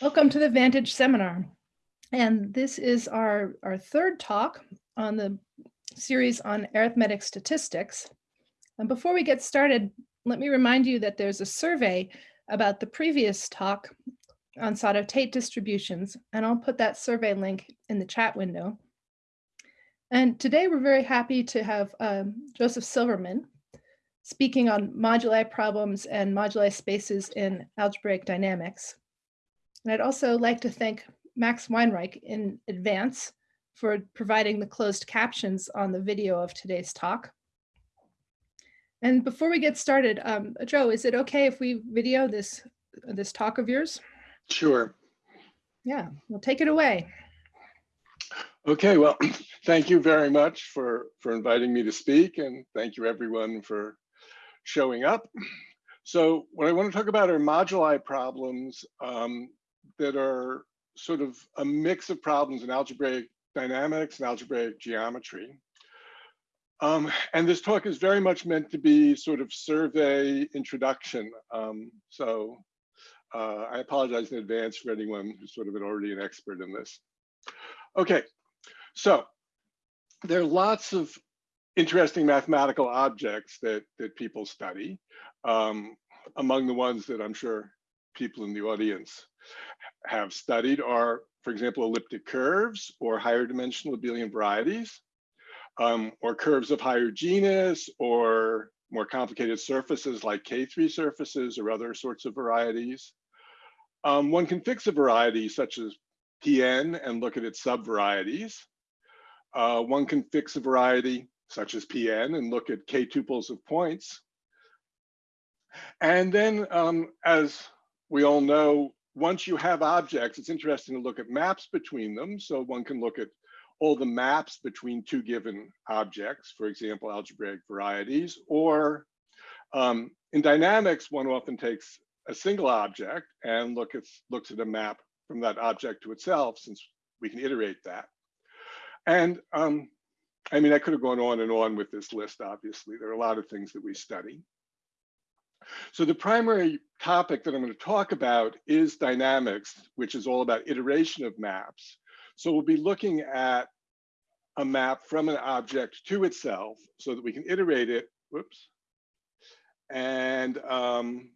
Welcome to the Vantage seminar. And this is our, our third talk on the series on arithmetic statistics. And before we get started, let me remind you that there's a survey about the previous talk on Sato-Tate distributions, and I'll put that survey link in the chat window. And today we're very happy to have um, Joseph Silverman speaking on moduli problems and moduli spaces in algebraic dynamics. And I'd also like to thank Max Weinreich in advance for providing the closed captions on the video of today's talk. And before we get started, um, Joe, is it okay if we video this, this talk of yours? Sure. Yeah, we'll take it away. Okay, well, thank you very much for, for inviting me to speak and thank you everyone for showing up. So what I want to talk about are moduli problems um, that are sort of a mix of problems in algebraic dynamics and algebraic geometry. Um, and this talk is very much meant to be sort of survey introduction. Um, so uh, I apologize in advance for anyone who's sort of already an expert in this. Okay, so there are lots of interesting mathematical objects that, that people study. Um, among the ones that I'm sure people in the audience have studied are, for example, elliptic curves or higher dimensional abelian varieties, um, or curves of higher genus, or more complicated surfaces like K3 surfaces or other sorts of varieties. Um, one can fix a variety such as Pn and look at its subvarieties. Uh, one can fix a variety such as Pn and look at K tuples of points. And then um, as we all know, once you have objects, it's interesting to look at maps between them. So one can look at all the maps between two given objects, for example, algebraic varieties, or um, in dynamics, one often takes a single object and look at, looks at a map from that object to itself, since we can iterate that. And um, I mean, I could have gone on and on with this list, obviously. There are a lot of things that we study. So the primary topic that I'm going to talk about is dynamics, which is all about iteration of maps. So we'll be looking at a map from an object to itself so that we can iterate it, whoops, and um,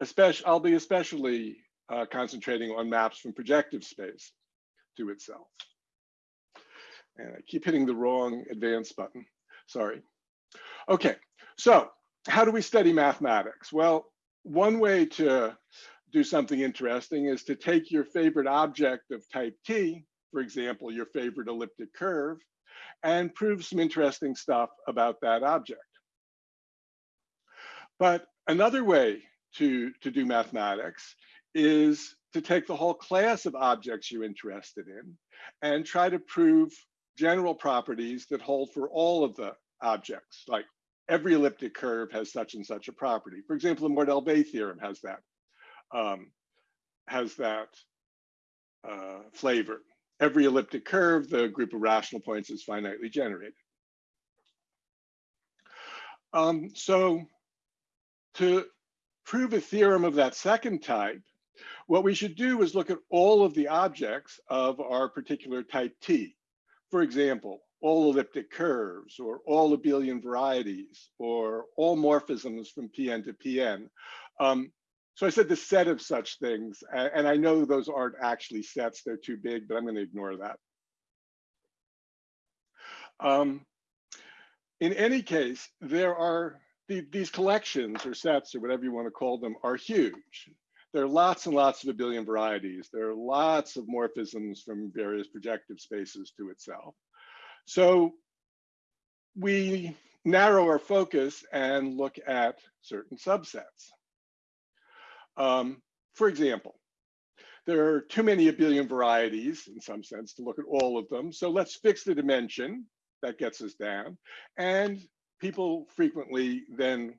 especially, I'll be especially uh, concentrating on maps from projective space to itself. And I keep hitting the wrong advance button, sorry. Okay, so how do we study mathematics? Well, one way to do something interesting is to take your favorite object of type T, for example, your favorite elliptic curve, and prove some interesting stuff about that object. But another way to, to do mathematics is to take the whole class of objects you're interested in and try to prove general properties that hold for all of the objects, like every elliptic curve has such and such a property. For example, the Mordell-Weil theorem has that, um, has that uh, flavor. Every elliptic curve, the group of rational points is finitely generated. Um, so to prove a theorem of that second type, what we should do is look at all of the objects of our particular type T. For example, all elliptic curves or all abelian varieties or all morphisms from Pn to Pn. Um, so I said the set of such things, and I know those aren't actually sets, they're too big, but I'm gonna ignore that. Um, in any case, there are the, these collections or sets or whatever you wanna call them are huge. There are lots and lots of abelian varieties. There are lots of morphisms from various projective spaces to itself. So we narrow our focus and look at certain subsets. Um, for example, there are too many abelian varieties in some sense to look at all of them. So let's fix the dimension that gets us down. And people frequently then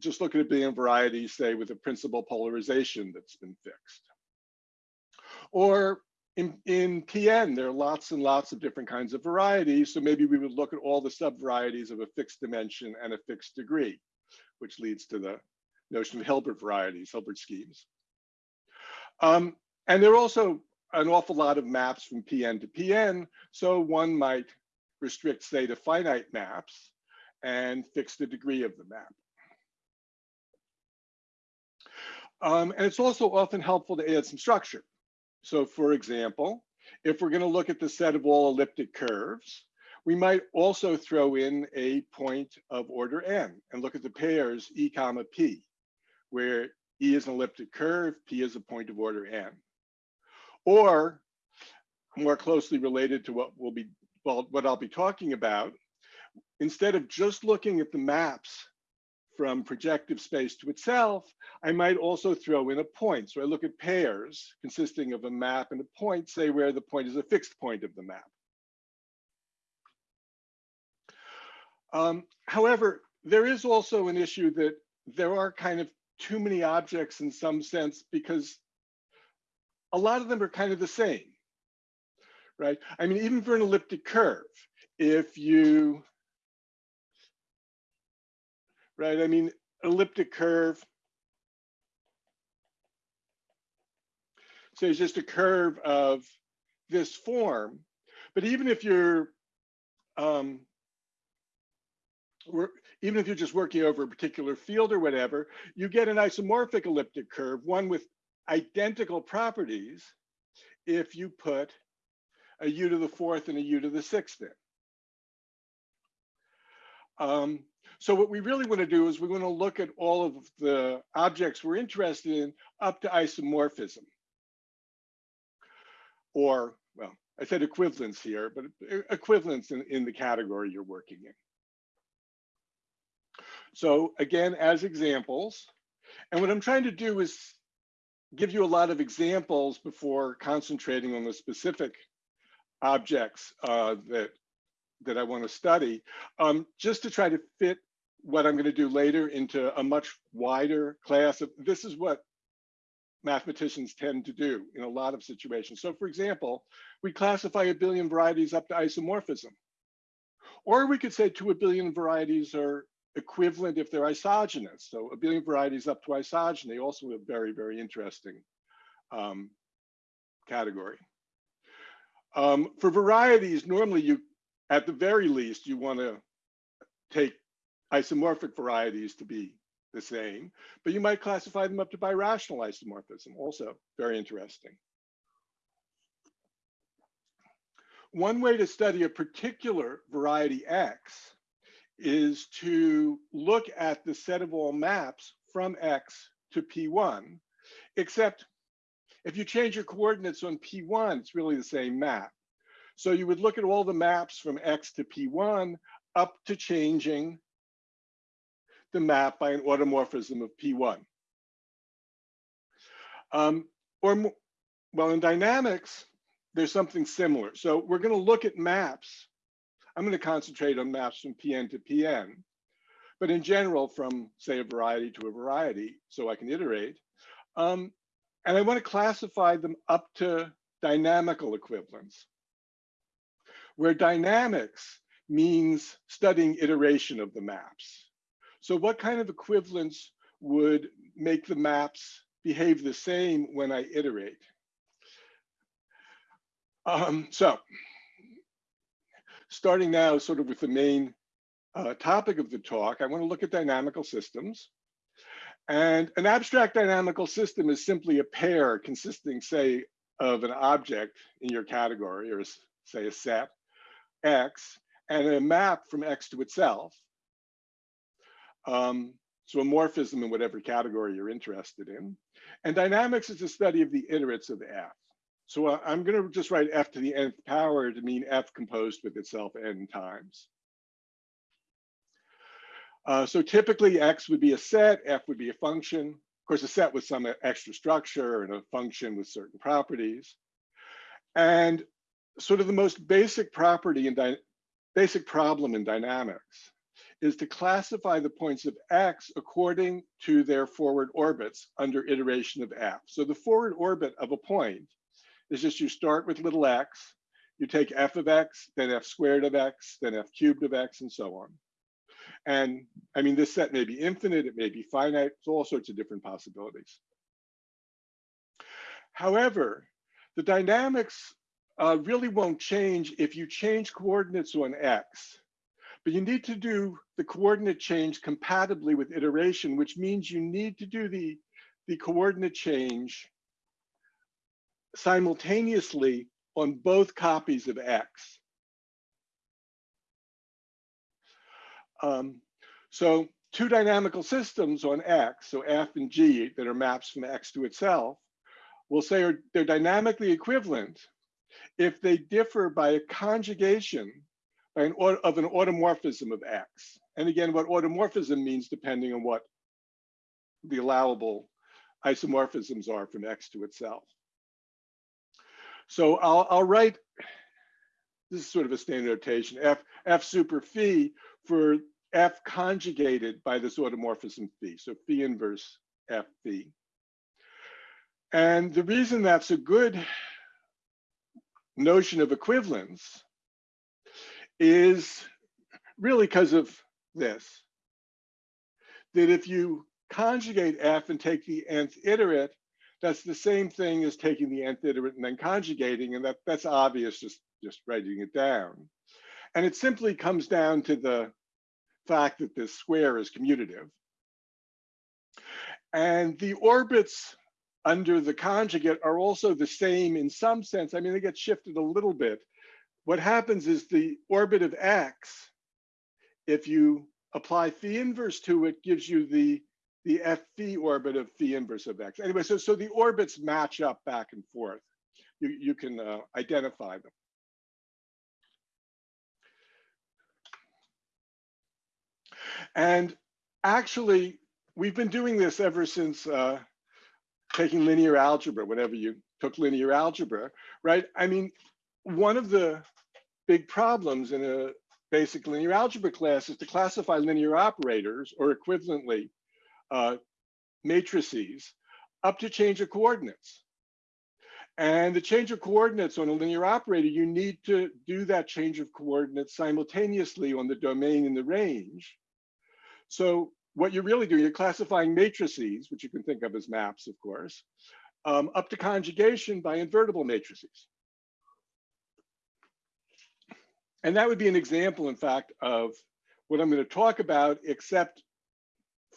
just look at abelian varieties, say with a principal polarization that's been fixed. Or in, in PN, there are lots and lots of different kinds of varieties. So maybe we would look at all the subvarieties of a fixed dimension and a fixed degree, which leads to the notion of Hilbert varieties, Hilbert schemes. Um, and there are also an awful lot of maps from PN to PN. So one might restrict, say, to finite maps and fix the degree of the map. Um, and it's also often helpful to add some structure. So for example, if we're gonna look at the set of all elliptic curves, we might also throw in a point of order n and look at the pairs e comma p, where e is an elliptic curve, p is a point of order n. Or more closely related to what we'll be, well, what I'll be talking about, instead of just looking at the maps from projective space to itself, I might also throw in a point. So I look at pairs consisting of a map and a point, say where the point is a fixed point of the map. Um, however, there is also an issue that there are kind of too many objects in some sense because a lot of them are kind of the same, right? I mean, even for an elliptic curve, if you right? I mean, elliptic curve. So it's just a curve of this form. But even if you're, um, even if you're just working over a particular field or whatever, you get an isomorphic elliptic curve, one with identical properties if you put a u to the fourth and a u to the sixth in. Um, so what we really want to do is we want to look at all of the objects we're interested in up to isomorphism. Or, well, I said equivalence here, but equivalence in, in the category you're working in. So again, as examples, and what I'm trying to do is give you a lot of examples before concentrating on the specific objects uh, that that I want to study, um, just to try to fit what I'm going to do later into a much wider class of this is what mathematicians tend to do in a lot of situations. So for example, we classify abelian varieties up to isomorphism. Or we could say two abelian varieties are equivalent if they're isogenous. So abelian varieties up to isogeny, also a very, very interesting um, category. Um, for varieties, normally you at the very least, you want to take isomorphic varieties to be the same, but you might classify them up to birational isomorphism, also very interesting. One way to study a particular variety X is to look at the set of all maps from X to P1, except if you change your coordinates on P1, it's really the same map. So you would look at all the maps from X to P1 up to changing the map by an automorphism of P1. Um, or, well, in dynamics, there's something similar. So we're going to look at maps. I'm going to concentrate on maps from PN to PN, but in general, from say a variety to a variety, so I can iterate. Um, and I want to classify them up to dynamical equivalence where dynamics means studying iteration of the maps. So what kind of equivalence would make the maps behave the same when I iterate? Um, so starting now sort of with the main uh, topic of the talk, I want to look at dynamical systems. And an abstract dynamical system is simply a pair consisting, say, of an object in your category or say a set X and a map from X to itself. Um, so morphism in whatever category you're interested in. And dynamics is the study of the iterates of F. So uh, I'm going to just write F to the nth power to mean F composed with itself n times. Uh, so typically X would be a set, F would be a function. Of course, a set with some extra structure and a function with certain properties. And sort of the most basic property and basic problem in dynamics is to classify the points of x according to their forward orbits under iteration of f. So the forward orbit of a point is just you start with little x, you take f of x, then f squared of x, then f cubed of x, and so on. And I mean, this set may be infinite, it may be finite, so all sorts of different possibilities. However, the dynamics uh, really won't change if you change coordinates on X. But you need to do the coordinate change compatibly with iteration, which means you need to do the, the coordinate change simultaneously on both copies of X. Um, so two dynamical systems on X, so F and G that are maps from X to itself, we'll say are, they're dynamically equivalent if they differ by a conjugation an, of an automorphism of X. And again, what automorphism means depending on what the allowable isomorphisms are from X to itself. So I'll, I'll write, this is sort of a standard notation, F, F super phi for F conjugated by this automorphism phi, so phi inverse F phi. And the reason that's a good notion of equivalence is really because of this, that if you conjugate F and take the nth iterate, that's the same thing as taking the nth iterate and then conjugating, and that, that's obvious just, just writing it down. And it simply comes down to the fact that this square is commutative. And the orbits under the conjugate are also the same in some sense. I mean, they get shifted a little bit. What happens is the orbit of x, if you apply phi inverse to it, gives you the, the f phi orbit of phi inverse of x. Anyway, so, so the orbits match up back and forth. You, you can uh, identify them. And actually, we've been doing this ever since uh, taking linear algebra, whenever you took linear algebra, right? I mean, one of the big problems in a basic linear algebra class is to classify linear operators or equivalently uh, matrices up to change of coordinates. And the change of coordinates on a linear operator, you need to do that change of coordinates simultaneously on the domain and the range. So what you're really doing, you're classifying matrices, which you can think of as maps, of course, um, up to conjugation by invertible matrices. And that would be an example, in fact, of what I'm going to talk about, except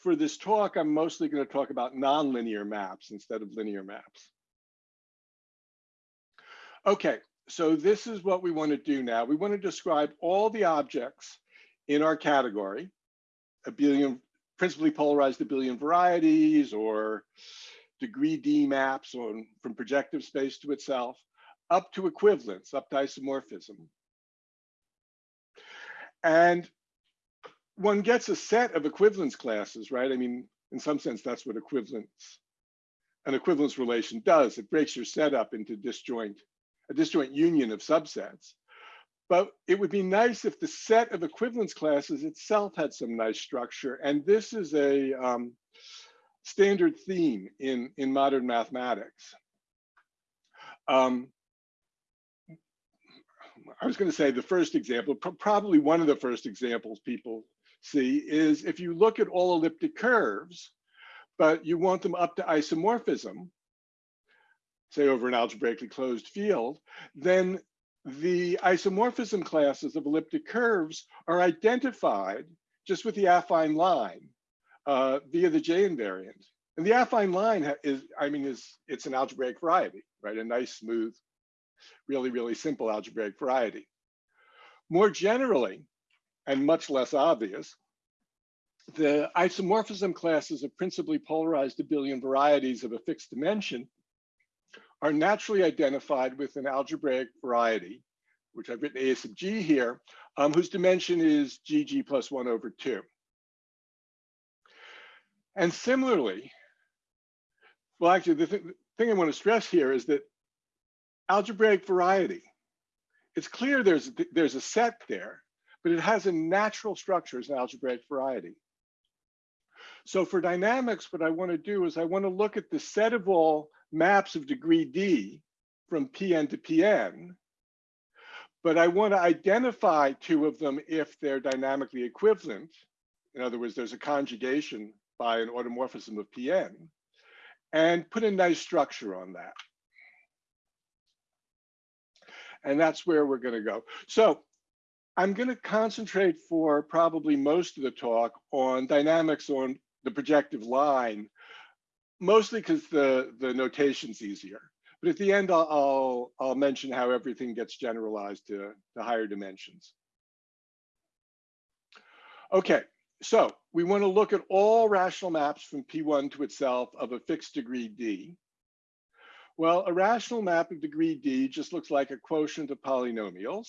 for this talk, I'm mostly going to talk about nonlinear maps instead of linear maps. Okay, so this is what we want to do now. We want to describe all the objects in our category, abelian principally polarized abelian varieties or degree D maps on, from projective space to itself, up to equivalence, up to isomorphism. And one gets a set of equivalence classes, right? I mean, in some sense, that's what equivalence, an equivalence relation does. It breaks your set up into disjoint, a disjoint union of subsets. But it would be nice if the set of equivalence classes itself had some nice structure. And this is a um, standard theme in, in modern mathematics. Um, I was going to say the first example, probably one of the first examples people see is if you look at all elliptic curves, but you want them up to isomorphism, say over an algebraically closed field, then the isomorphism classes of elliptic curves are identified just with the affine line uh, via the J invariant. And the affine line is, I mean, is it's an algebraic variety, right? A nice, smooth, really, really simple algebraic variety. More generally, and much less obvious, the isomorphism classes of principally polarized abelian varieties of a fixed dimension are naturally identified with an algebraic variety, which I've written A sub g here, um, whose dimension is gg plus one over two. And similarly, well, actually, the, th the thing I want to stress here is that algebraic variety, it's clear there's, there's a set there, but it has a natural structure as an algebraic variety. So for dynamics, what I want to do is I want to look at the set of all maps of degree D from Pn to Pn, but I want to identify two of them if they're dynamically equivalent. In other words, there's a conjugation by an automorphism of Pn, and put a nice structure on that. And that's where we're going to go. So I'm going to concentrate for probably most of the talk on dynamics on the projective line, mostly because the, the notation's easier. But at the end, I'll, I'll, I'll mention how everything gets generalized to, to higher dimensions. Okay, so we want to look at all rational maps from P1 to itself of a fixed degree D. Well, a rational map of degree D just looks like a quotient of polynomials.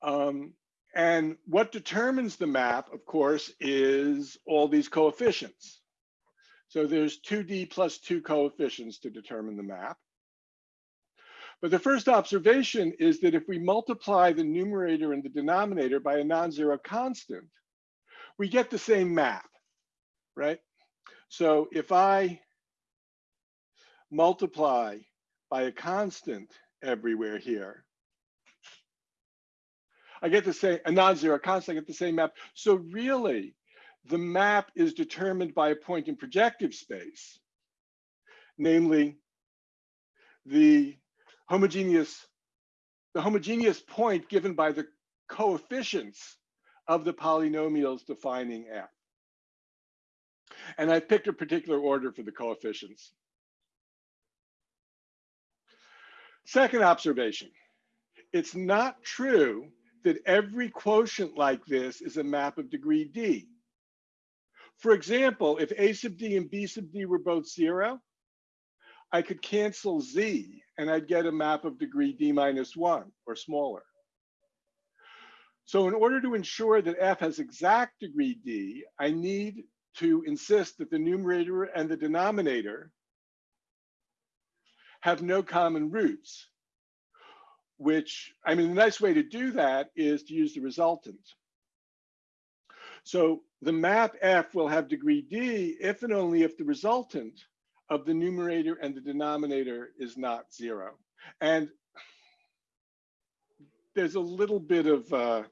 Um, and what determines the map, of course, is all these coefficients. So there's 2D plus two coefficients to determine the map. But the first observation is that if we multiply the numerator and the denominator by a non-zero constant, we get the same map, right? So if I multiply by a constant everywhere here, I get the same, a non-zero constant, I get the same map. So really, the map is determined by a point in projective space, namely the homogeneous, the homogeneous point given by the coefficients of the polynomials defining F. And I've picked a particular order for the coefficients. Second observation, it's not true that every quotient like this is a map of degree D. For example, if A sub D and B sub D were both zero, I could cancel Z and I'd get a map of degree D minus one or smaller. So in order to ensure that F has exact degree D, I need to insist that the numerator and the denominator have no common roots which, I mean, the nice way to do that is to use the resultant. So the map F will have degree D if and only if the resultant of the numerator and the denominator is not zero. And there's a little bit of, uh,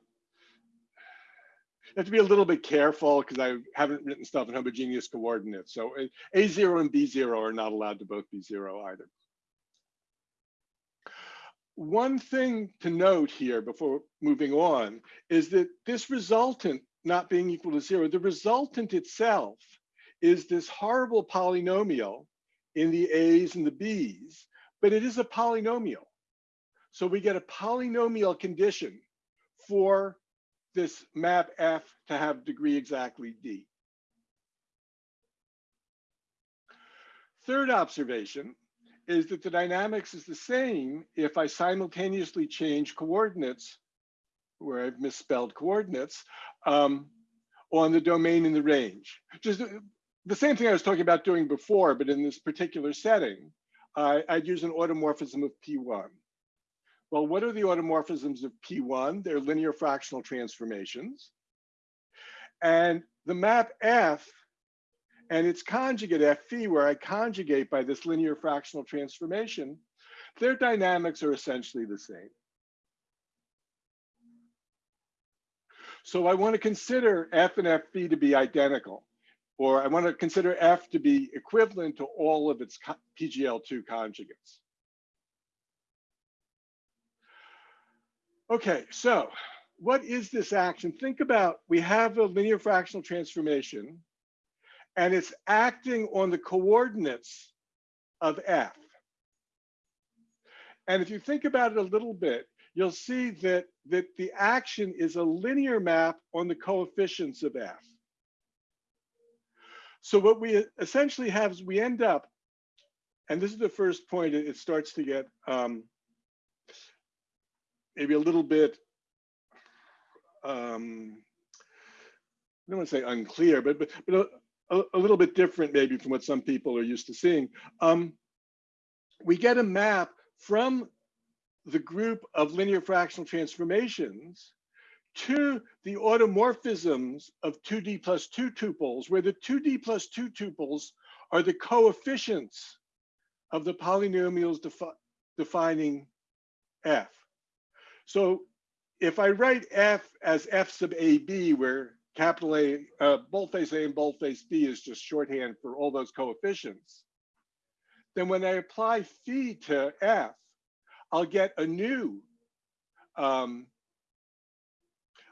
have to be a little bit careful because I haven't written stuff in homogeneous coordinates. So A0 and B0 are not allowed to both be zero either one thing to note here before moving on is that this resultant not being equal to zero, the resultant itself is this horrible polynomial in the A's and the B's, but it is a polynomial. So we get a polynomial condition for this map F to have degree exactly D. Third observation is that the dynamics is the same if I simultaneously change coordinates, where I've misspelled coordinates, um, on the domain and the range. Just the same thing I was talking about doing before, but in this particular setting, uh, I'd use an automorphism of P1. Well, what are the automorphisms of P1? They're linear fractional transformations. And the map F and its conjugate Fp, where I conjugate by this linear fractional transformation, their dynamics are essentially the same. So I want to consider F and Fp to be identical, or I want to consider F to be equivalent to all of its PGL2 conjugates. Okay, so what is this action? Think about, we have a linear fractional transformation and it's acting on the coordinates of F. And if you think about it a little bit, you'll see that, that the action is a linear map on the coefficients of F. So what we essentially have is we end up, and this is the first point, it, starts to get um, maybe a little bit, um, I don't want to say unclear, but, but, but a, a, little bit different maybe from what some people are used to seeing. Um, we get a map from the group of linear fractional transformations to the automorphisms of 2D plus 2 tuples, where the 2D plus 2 tuples are the coefficients of the polynomials defi defining f. So if I write f as f sub ab, where capital A, uh, boldface A and boldface B is just shorthand for all those coefficients. Then when I apply phi to F, I'll get a new, um,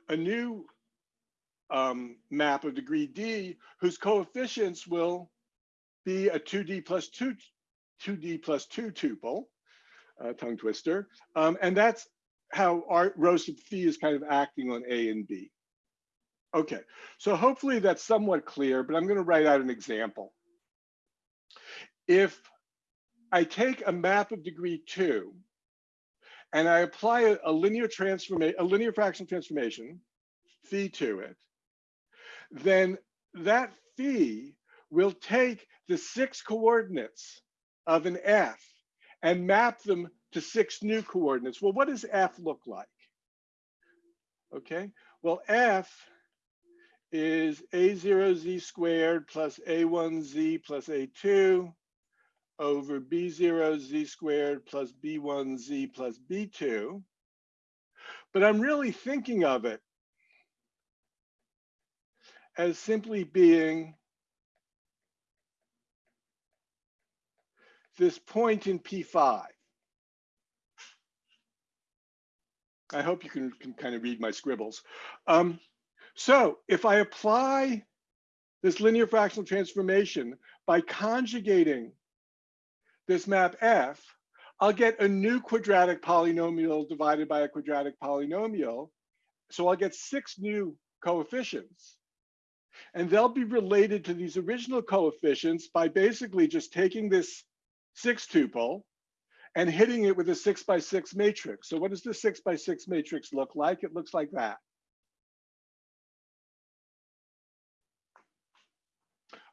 a new um, map of degree D whose coefficients will be a 2D plus 2, 2D plus 2 tuple, uh, tongue twister. Um, and that's how our rho sub phi is kind of acting on A and B. Okay, so hopefully that's somewhat clear, but I'm going to write out an example. If I take a map of degree two and I apply a, a linear transformation, a linear fractional transformation, phi to it, then that phi will take the six coordinates of an f and map them to six new coordinates. Well, what does f look like? Okay, well, f is a0z squared plus a1z plus a2 over b0z squared plus b1z plus b2. But I'm really thinking of it as simply being this point in P5. I hope you can, can kind of read my scribbles. Um, so if I apply this linear fractional transformation by conjugating this map F, I'll get a new quadratic polynomial divided by a quadratic polynomial. So I'll get six new coefficients. And they'll be related to these original coefficients by basically just taking this six tuple and hitting it with a six by six matrix. So what does the six by six matrix look like? It looks like that.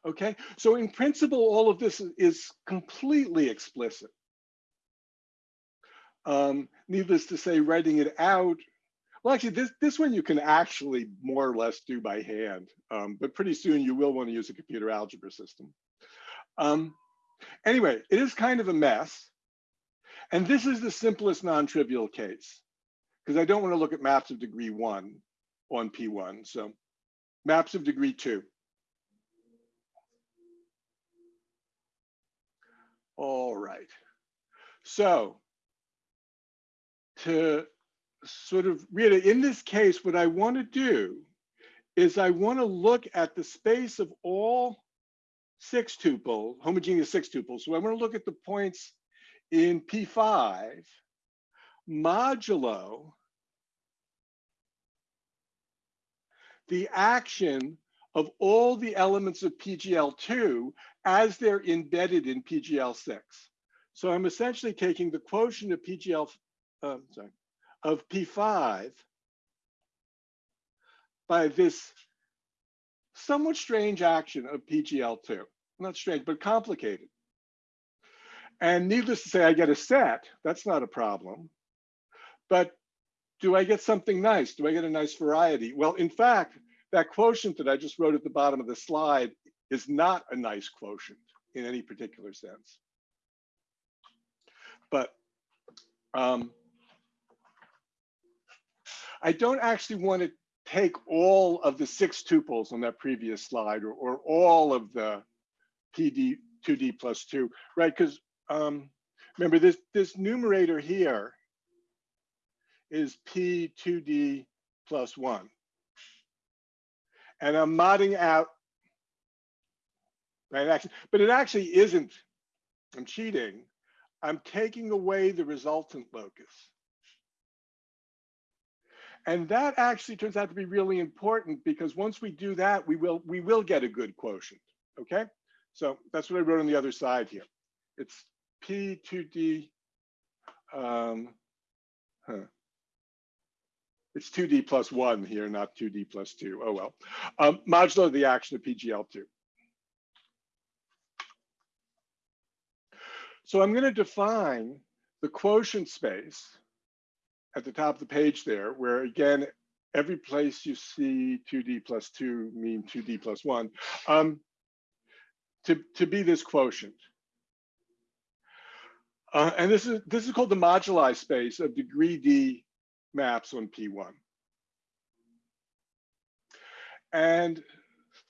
Okay, so in principle, all of this is completely explicit. Um, needless to say, writing it out, well, actually, this, this one you can actually more or less do by hand, um, but pretty soon you will want to use a computer algebra system. Um, anyway, it is kind of a mess. And this is the simplest non-trivial case, because I don't want to look at maps of degree one on P1. So maps of degree two. All right. So to sort of really in this case, what I want to do is I want to look at the space of all six tuple, homogeneous six tuples. So I want to look at the points in P5 modulo the action of all the elements of PGL2 as they're embedded in PGL6. So I'm essentially taking the quotient of PGL, uh, sorry, of P5 by this somewhat strange action of PGL2. Not strange, but complicated. And needless to say, I get a set. That's not a problem. But do I get something nice? Do I get a nice variety? Well, in fact, that quotient that I just wrote at the bottom of the slide is not a nice quotient in any particular sense. But um, I don't actually want to take all of the six tuples on that previous slide or, or all of the PD 2D plus two, right? Because um, remember this, this numerator here is P2D plus one. And I'm modding out, right? Actually, but it actually isn't, I'm cheating. I'm taking away the resultant locus. And that actually turns out to be really important because once we do that, we will we will get a good quotient, okay? So that's what I wrote on the other side here. It's P2D, um, huh. It's 2D plus one here, not 2D plus two. Oh well. Um, modulo the action of PGL2. So I'm going to define the quotient space at the top of the page there, where again, every place you see 2D plus two mean 2D plus one, um, to, to be this quotient. Uh, and this is this is called the moduli space of degree D maps on P1. And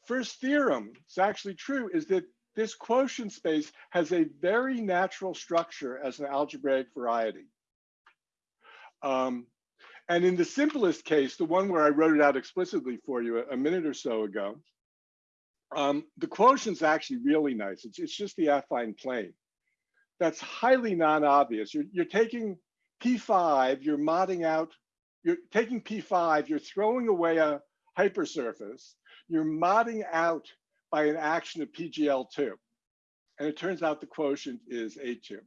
first theorem, it's actually true, is that this quotient space has a very natural structure as an algebraic variety. Um, and in the simplest case, the one where I wrote it out explicitly for you a, a minute or so ago, um, the quotient's actually really nice. It's, it's just the affine plane. That's highly non-obvious. You're, you're taking P5, you're modding out, you're taking P5, you're throwing away a hypersurface, you're modding out by an action of PGL2. And it turns out the quotient is A2.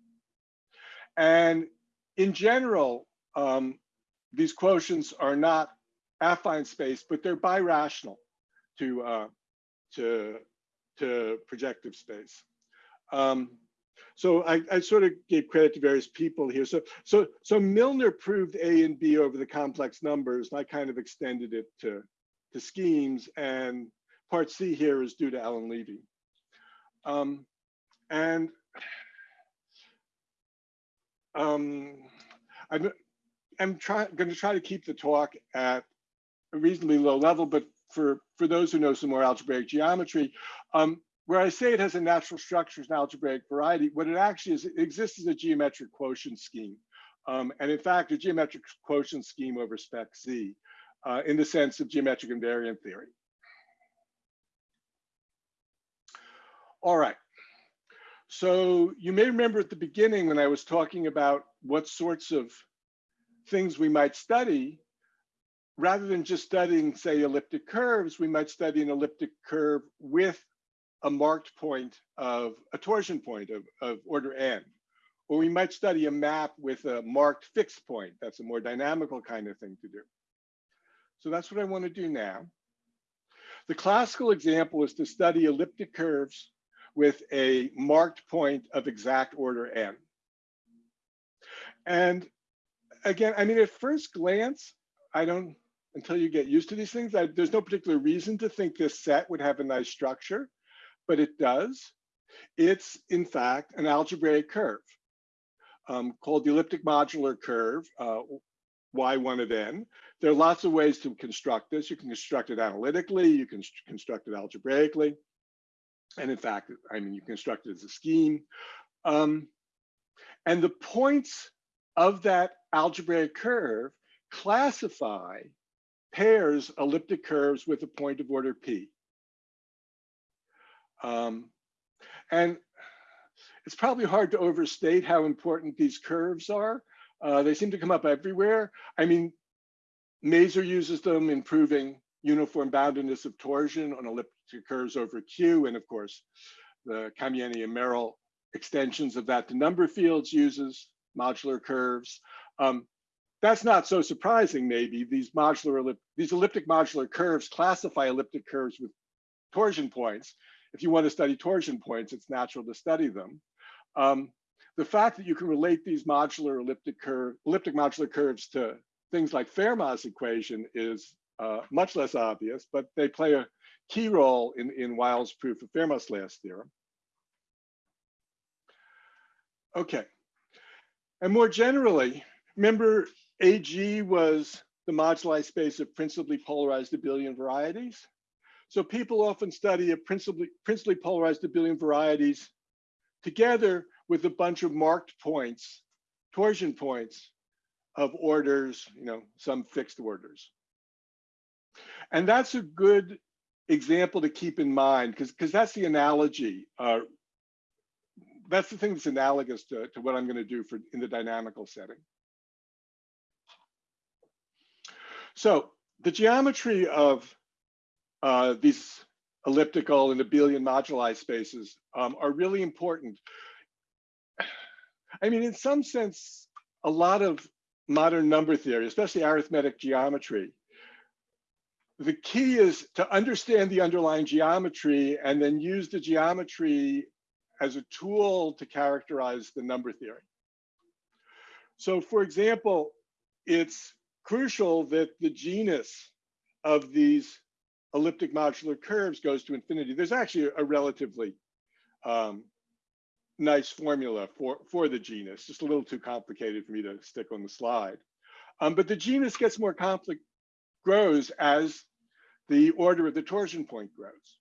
And in general, um, these quotients are not affine space, but they're birational to uh, to to projective space. Um, so I, I, sort of gave credit to various people here. So so so Milnor proved A and B over the complex numbers, and I kind of extended it to to schemes. And part C here is due to Alon Levy. Um, and um, I'm, I'm trying, going to try to keep the talk at a reasonably low level, but for, for those who know some more algebraic geometry, um, where I say it has a natural structure and algebraic variety, what it actually is, it exists as a geometric quotient scheme. Um, and in fact, a geometric quotient scheme over spec Z uh, in the sense of geometric invariant theory. All right. So you may remember at the beginning when I was talking about what sorts of things we might study, rather than just studying, say, elliptic curves, we might study an elliptic curve with a marked point of a torsion point of, of order n. Or we might study a map with a marked fixed point. That's a more dynamical kind of thing to do. So that's what I want to do now. The classical example is to study elliptic curves with a marked point of exact order n. And again, I mean, at first glance, I don't, until you get used to these things, I, there's no particular reason to think this set would have a nice structure, but it does. It's, in fact, an algebraic curve um, called the elliptic modular curve, uh, y1 of n. There are lots of ways to construct this. You can construct it analytically, you can construct it algebraically. And in fact, I mean, you construct it as a scheme. Um, and the points of that algebraic curve classify pairs elliptic curves with a point of order p. Um, and it's probably hard to overstate how important these curves are. Uh, they seem to come up everywhere. I mean, Mazur uses them in proving uniform boundedness of torsion on elliptic curves over Q. And of course, the Kamienny and Merel extensions of that to number fields uses modular curves. Um, that's not so surprising, maybe. These modular these elliptic modular curves classify elliptic curves with torsion points. If you want to study torsion points, it's natural to study them. Um, the fact that you can relate these modular elliptic curve, elliptic modular curves to things like Fermat's equation is uh, much less obvious, but they play a key role in, in Wiles' proof of Fermat's last theorem. Okay, and more generally, remember AG was the moduli space of principally polarized abelian varieties. So people often study a principally, principally polarized abelian varieties together with a bunch of marked points, torsion points of orders, you know, some fixed orders. And that's a good example to keep in mind because because that's the analogy. Uh, that's the thing that's analogous to, to what I'm going to do for in the dynamical setting. So the geometry of uh, these elliptical and abelian moduli spaces um, are really important. I mean, in some sense, a lot of modern number theory, especially arithmetic geometry, the key is to understand the underlying geometry and then use the geometry as a tool to characterize the number theory. So for example, it's crucial that the genus of these elliptic modular curves goes to infinity. There's actually a relatively um, nice formula for, for the genus, just a little too complicated for me to stick on the slide. Um, but the genus gets more complex, grows as the order of the torsion point grows.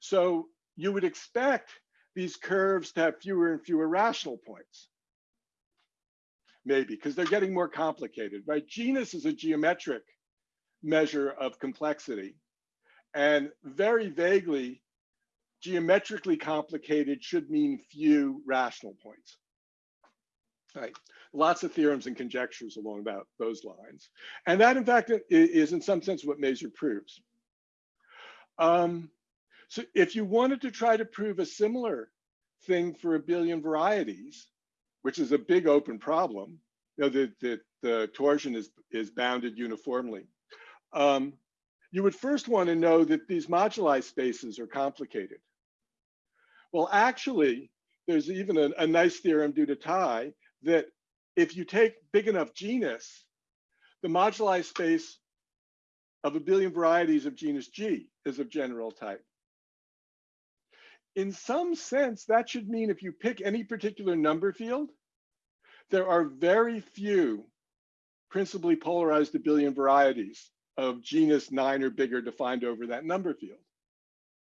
So you would expect these curves to have fewer and fewer rational points. maybe, because they're getting more complicated, right? Genus is a geometric measure of complexity. And very vaguely, geometrically complicated should mean few rational points. Right. Lots of theorems and conjectures along about those lines. And that, in fact, is in some sense what Mazur proves. Um, so if you wanted to try to prove a similar thing for abelian varieties, which is a big open problem, you know, that the, the torsion is, is bounded uniformly. Um, you would first want to know that these moduli spaces are complicated. Well, actually, there's even a, a nice theorem due to Tai that if you take big enough genus, the moduli space of abelian varieties of genus G is of general type. In some sense, that should mean if you pick any particular number field, there are very few principally polarized abelian varieties of genus nine or bigger defined over that number field.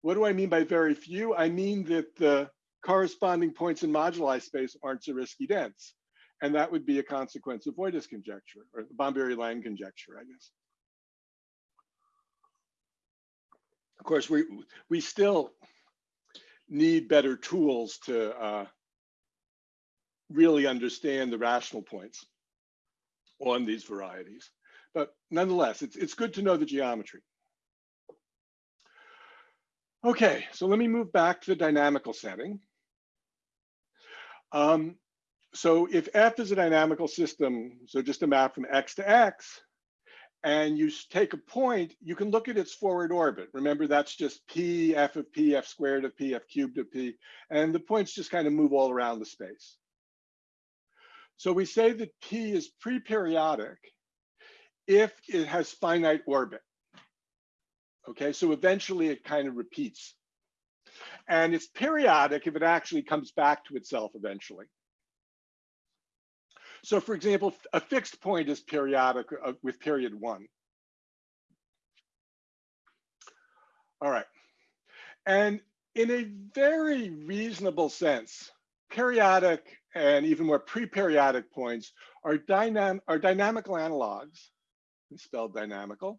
What do I mean by very few? I mean that the corresponding points in moduli space aren't Zariski dense. And that would be a consequence of Vojta's conjecture or the Bombieri-Lang conjecture, I guess. Of course, we, we still need better tools to uh, really understand the rational points on these varieties. But nonetheless, it's, it's good to know the geometry. Okay, so let me move back to the dynamical setting. Um, so if F is a dynamical system, so just a map from X to X, and you take a point, you can look at its forward orbit. Remember, that's just P, F of P, F squared of P, F cubed of P, and the points just kind of move all around the space. So we say that P is pre-periodic if it has finite orbit. Okay, so eventually it kind of repeats. And it's periodic if it actually comes back to itself eventually. So for example, a fixed point is periodic uh, with period one. All right. And in a very reasonable sense, periodic and even more pre-periodic points are, dynam are dynamical analogs, spelled dynamical,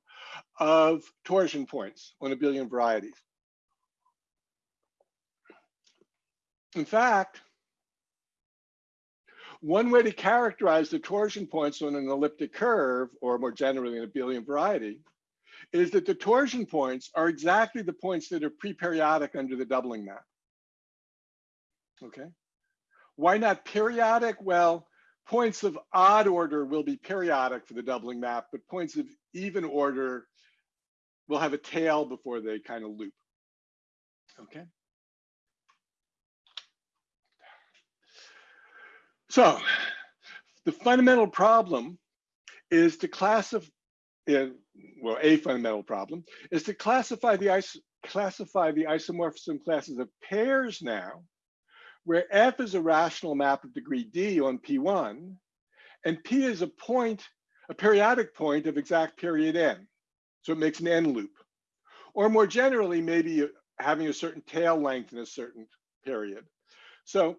of torsion points on abelian varieties. In fact, one way to characterize the torsion points on an elliptic curve, or more generally an abelian variety, is that the torsion points are exactly the points that are pre-periodic under the doubling map. Okay. Why not periodic? Well, points of odd order will be periodic for the doubling map, but points of even order will have a tail before they kind of loop. Okay. So the fundamental problem is to classify, well, a fundamental problem is to classify the is classify the isomorphism classes of pairs now, where F is a rational map of degree D on P1, and P is a point, a periodic point of exact period N. So it makes an N loop. Or more generally, maybe having a certain tail length in a certain period. So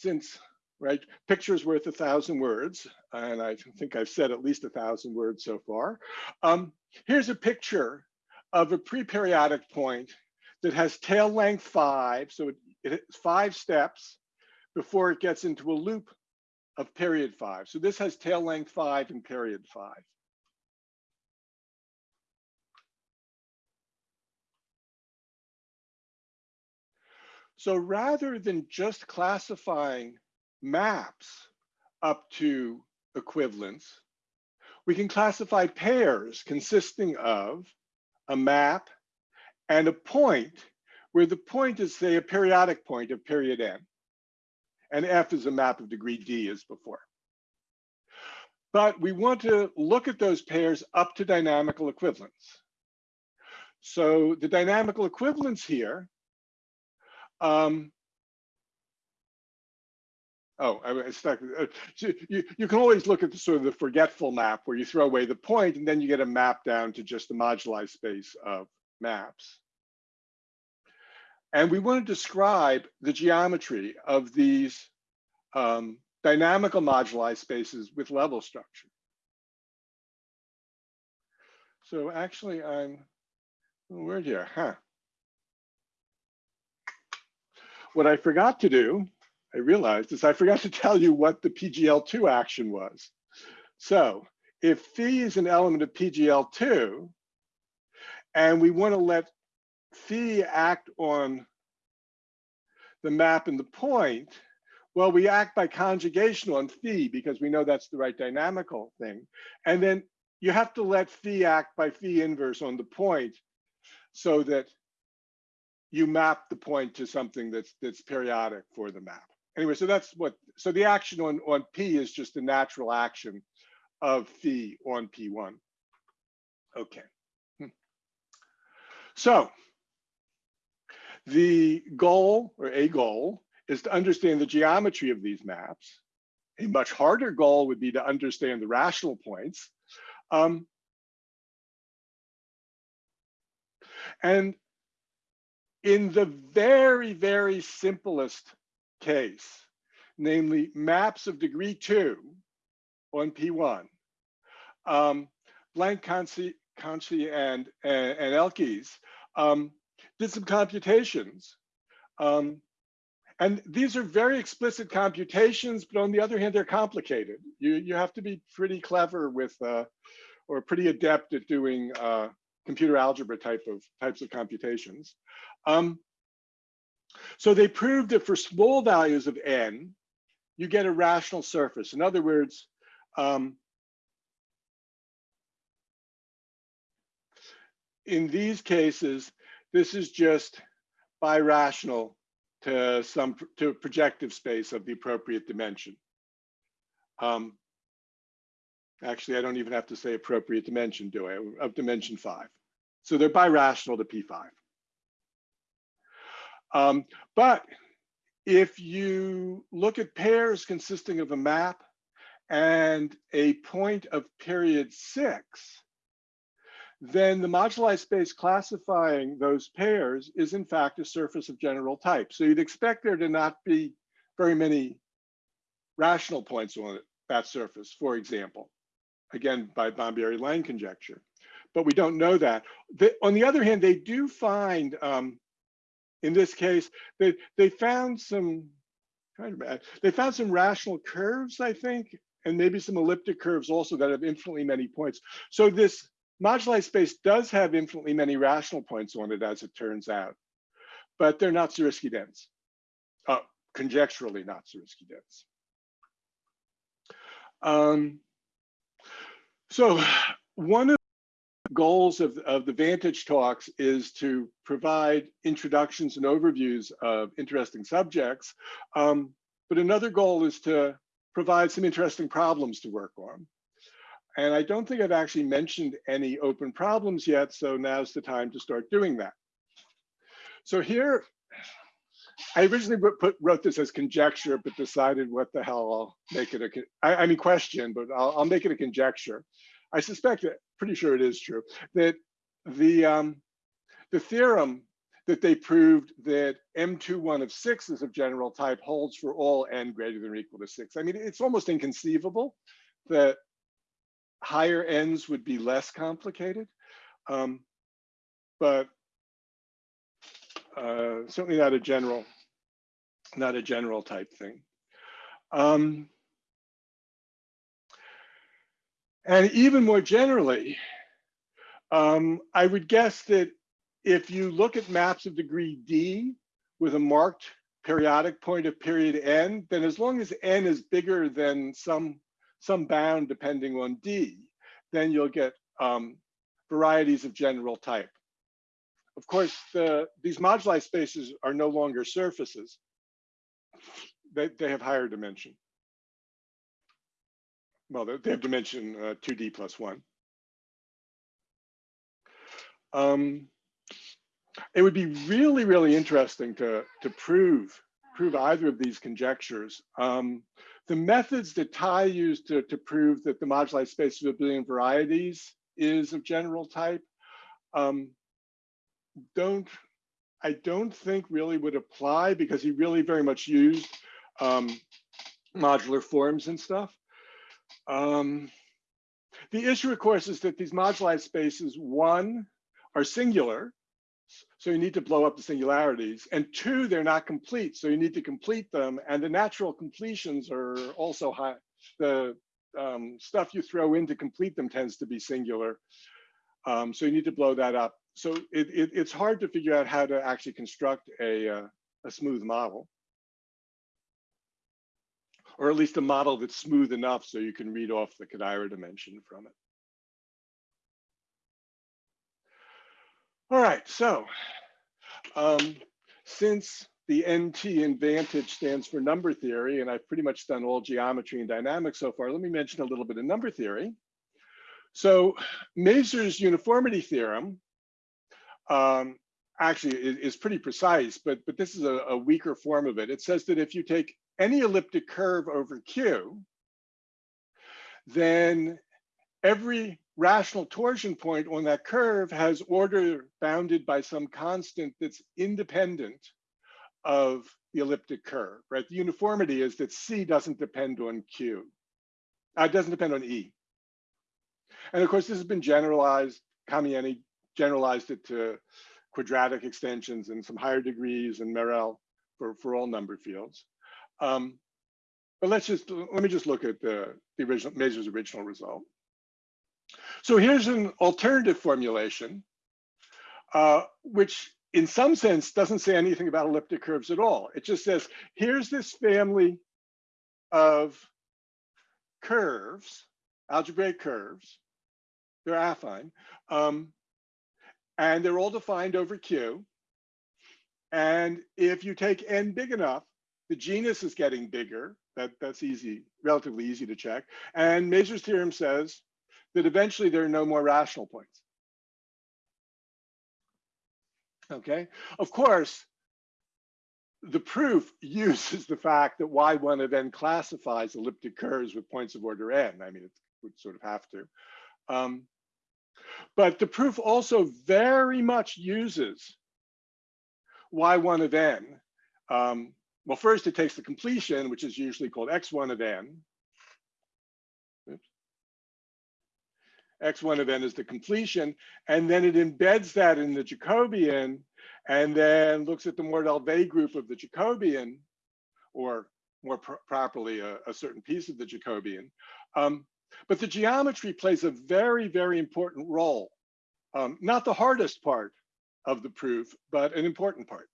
since right pictures worth a thousand words and i think i've said at least a thousand words so far. Um, here's a picture of a pre-periodic point that has tail length five so it, it's five steps before it gets into a loop of period five. So this has tail length five and period five So rather than just classifying maps up to equivalence, we can classify pairs consisting of a map and a point where the point is say a periodic point of period n and f is a map of degree d as before. But we want to look at those pairs up to dynamical equivalence. So the dynamical equivalence here um, Oh, I was stuck. Uh, you, you can always look at the sort of the forgetful map where you throw away the point and then you get a map down to just the moduli space of maps. And we want to describe the geometry of these um, dynamical moduli spaces with level structure. So actually I'm, word here, huh? What I forgot to do, I realized, is I forgot to tell you what the PGL2 action was. So if phi is an element of PGL2, and we want to let phi act on the map and the point, well, we act by conjugation on phi because we know that's the right dynamical thing. And then you have to let phi act by phi inverse on the point so that you map the point to something that's that's periodic for the map. Anyway, so that's what, so the action on, on P is just a natural action of phi on P1. Okay. Hmm. So the goal or a goal is to understand the geometry of these maps. A much harder goal would be to understand the rational points. Um, and in the very, very simplest case, namely maps of degree two on P1, um, Blanc, Canci, Canci and, and, and Elkies um, did some computations. Um, and these are very explicit computations, but on the other hand, they're complicated. You, you have to be pretty clever with, uh, or pretty adept at doing uh, computer algebra type of types of computations. Um, so they proved that for small values of n, you get a rational surface. In other words, um, in these cases, this is just birational to some to projective space of the appropriate dimension. Um, actually, I don't even have to say appropriate dimension, do I? Of dimension five. So they're birational to P5. Um, but if you look at pairs consisting of a map and a point of period six, then the moduli space classifying those pairs is in fact a surface of general type. So you'd expect there to not be very many rational points on that surface, for example, again, by Bombieri-Lang conjecture. But we don't know that. The, on the other hand, they do find, um, in this case, they, they found some, kind of bad, they found some rational curves, I think, and maybe some elliptic curves also that have infinitely many points. So this moduli space does have infinitely many rational points on it, as it turns out, but they're not Zariski dense, uh, conjecturally not Zariski dense. Um, so one of goals of, of the VaNTAGe talks is to provide introductions and overviews of interesting subjects. Um, but another goal is to provide some interesting problems to work on. And I don't think I've actually mentioned any open problems yet, so now's the time to start doing that. So here, I originally put, wrote this as conjecture, but decided what the hell I'll make it a, I, I mean question, but I'll, I'll make it a conjecture. I suspect that, pretty sure it is true, that the, um, the theorem that they proved that M21 of six is of general type holds for all n greater than or equal to six. I mean, it's almost inconceivable that higher ends would be less complicated, um, but uh, certainly not a general, not a general type thing. Um, and even more generally, um, I would guess that if you look at maps of degree D with a marked periodic point of period n, then as long as n is bigger than some some bound depending on D, then you'll get um, varieties of general type. Of course, the, these moduli spaces are no longer surfaces. They, they have higher dimension. Well, they have dimension uh, 2D plus one. Um, it would be really, really interesting to, to prove, prove either of these conjectures. Um, the methods that Tai used to, to prove that the moduli space of abelian varieties is of general type um, don't, I don't think really would apply because he really very much used um, modular forms and stuff. Um, the issue, of course, is that these moduli spaces, one, are singular, so you need to blow up the singularities, and two, they're not complete, so you need to complete them, and the natural completions are also high. The um, stuff you throw in to complete them tends to be singular, um, so you need to blow that up. So it, it, it's hard to figure out how to actually construct a, uh, a smooth model or at least a model that's smooth enough so you can read off the Kodaira dimension from it. All right, so um, since the NT in VaNTAGe stands for number theory, and I've pretty much done all geometry and dynamics so far, let me mention a little bit of number theory. So Mazur's uniformity theorem um, actually is, is, pretty precise, but, but this is a, a weaker form of it. It says that if you take any elliptic curve over Q, then every rational torsion point on that curve has order bounded by some constant that's independent of the elliptic curve, right? The uniformity is that C doesn't depend on Q. Uh, it doesn't depend on E. And of course, this has been generalized. Kamienny generalized it to quadratic extensions and some higher degrees and Merel for, for all number fields. Um, but let's just, let me just look at the, the original, Mazur's original result. So here's an alternative formulation, uh, which in some sense doesn't say anything about elliptic curves at all. It just says, here's this family of curves, algebraic curves, they're affine, um, and they're all defined over Q. And if you take n big enough, the genus is getting bigger. That, that's easy, relatively easy to check. And Mazur's theorem says that eventually there are no more rational points. Okay, of course, the proof uses the fact that Y1 of n classifies elliptic curves with points of order n. I mean, it would sort of have to. Um, but the proof also very much uses Y1 of n um, well, first it takes the completion, which is usually called x1 of n. Oops. x1 of n is the completion, and then it embeds that in the Jacobian and then looks at the Mordell-Weil group of the Jacobian, or more pr properly, a, a, certain piece of the Jacobian. Um, but the geometry plays a very, very important role. Um, not the hardest part of the proof, but an important part.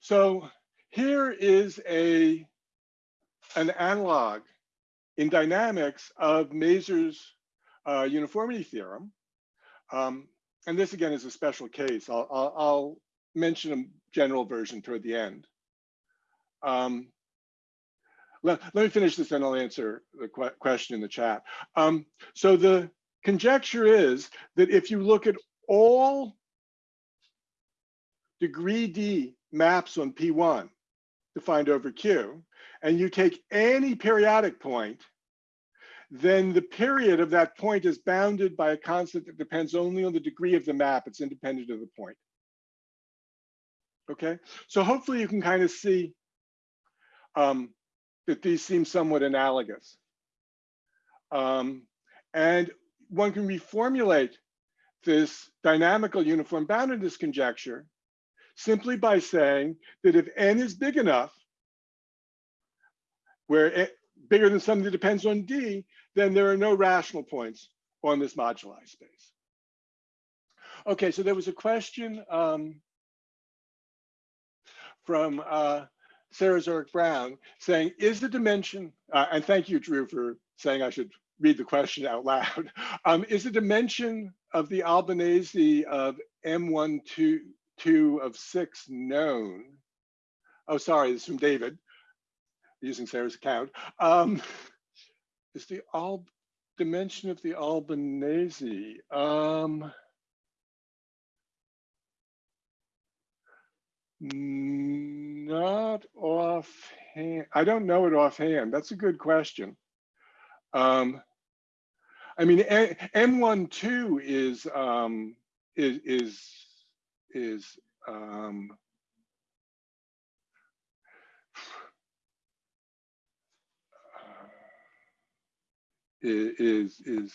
So here is a, an analog in dynamics of Mazur's uh, uniformity theorem. Um, and this again is a special case. I'll, I'll, I'll, mention a general version toward the end. Um, let, let, me finish this and I'll answer the que question in the chat. Um, so the conjecture is that if you look at all degree D maps on P1 defined over Q, and you take any periodic point, then the period of that point is bounded by a constant that depends only on the degree of the map. It's independent of the point. Okay, so hopefully you can kind of see um, that these seem somewhat analogous. Um, and one can reformulate this dynamical uniform boundedness conjecture simply by saying that if n is big enough, where it, bigger than something that depends on d, then there are no rational points on this moduli space. Okay, so there was a question um, from uh, Sarah Zurich Brown saying, is the dimension, uh, and thank you, Drew, for saying I should read the question out loud. Um, is the dimension of the Albanese of M12 two of six known. Oh, sorry, this is from David, using Sarah's account. Um, is the Al dimension of the Albanese? Um, not offhand. I don't know it offhand. That's a good question. Um, I mean, M12 is um, is is is um, is is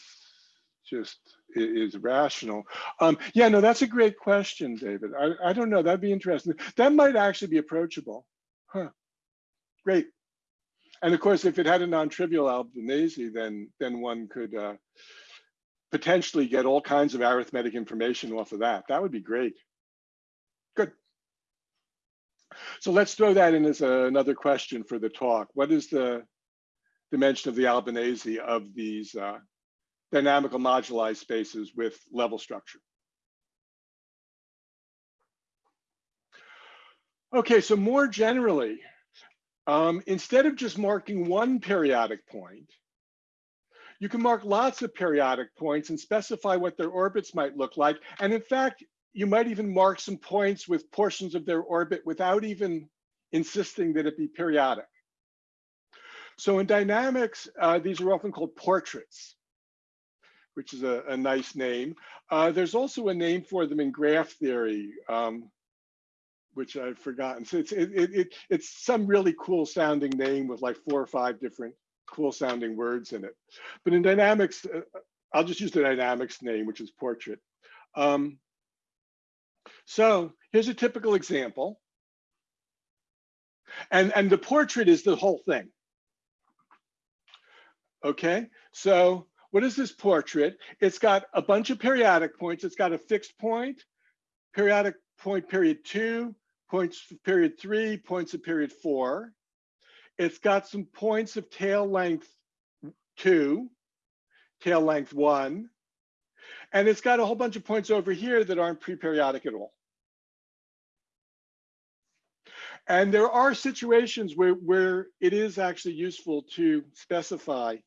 just is rational. Um, yeah, no, that's a great question, David. I, I don't know. That'd be interesting. That might actually be approachable. Huh. Great. And of course, if it had a non-trivial Albanese, then then one could uh, potentially get all kinds of arithmetic information off of that. That would be great. So let's throw that in as a- another question for the talk. What is the dimension of the Albanese of these uh, dynamical moduli spaces with level structure? Okay, so more generally, um, instead of just marking one periodic point, you can mark lots of periodic points and specify what their orbits might look like. And in fact, you might even mark some points with portions of their orbit without even insisting that it be periodic. So in dynamics, uh, these are often called portraits, which is a, a nice name. Uh, there's also a name for them in graph theory, um, which I've forgotten. So it's, it, it, it, it's some really cool sounding name with like four or five different cool sounding words in it. But in dynamics, uh, I'll just use the dynamics name, which is portrait. Um, so here's a typical example. And, and the portrait is the whole thing. Okay, so what is this portrait? It's got a bunch of periodic points. It's got a fixed point, periodic point period two, points for period three, points of period four. It's got some points of tail length two, tail length one, and it's got a whole bunch of points over here that aren't pre-periodic at all. And there are situations where, where it is actually useful to specify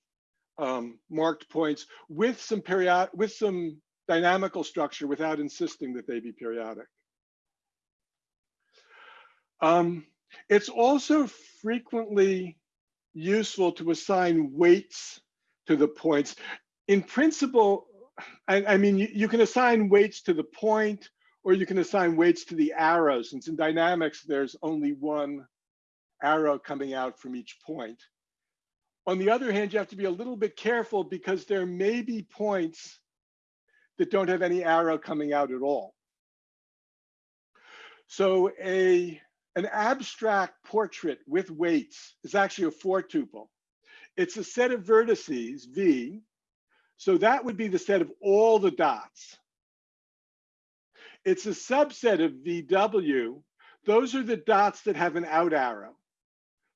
um, marked points with some period, with some dynamical structure without insisting that they be periodic. Um, it's also frequently useful to assign weights to the points. In principle, I, I mean, you, you, can assign weights to the point or you can assign weights to the arrow since in dynamics, there's only one arrow coming out from each point. On the other hand, you have to be a little bit careful because there may be points that don't have any arrow coming out at all. So a, an abstract portrait with weights is actually a four tuple. It's a set of vertices, V, so that would be the set of all the dots. It's a subset of VW. Those are the dots that have an out arrow.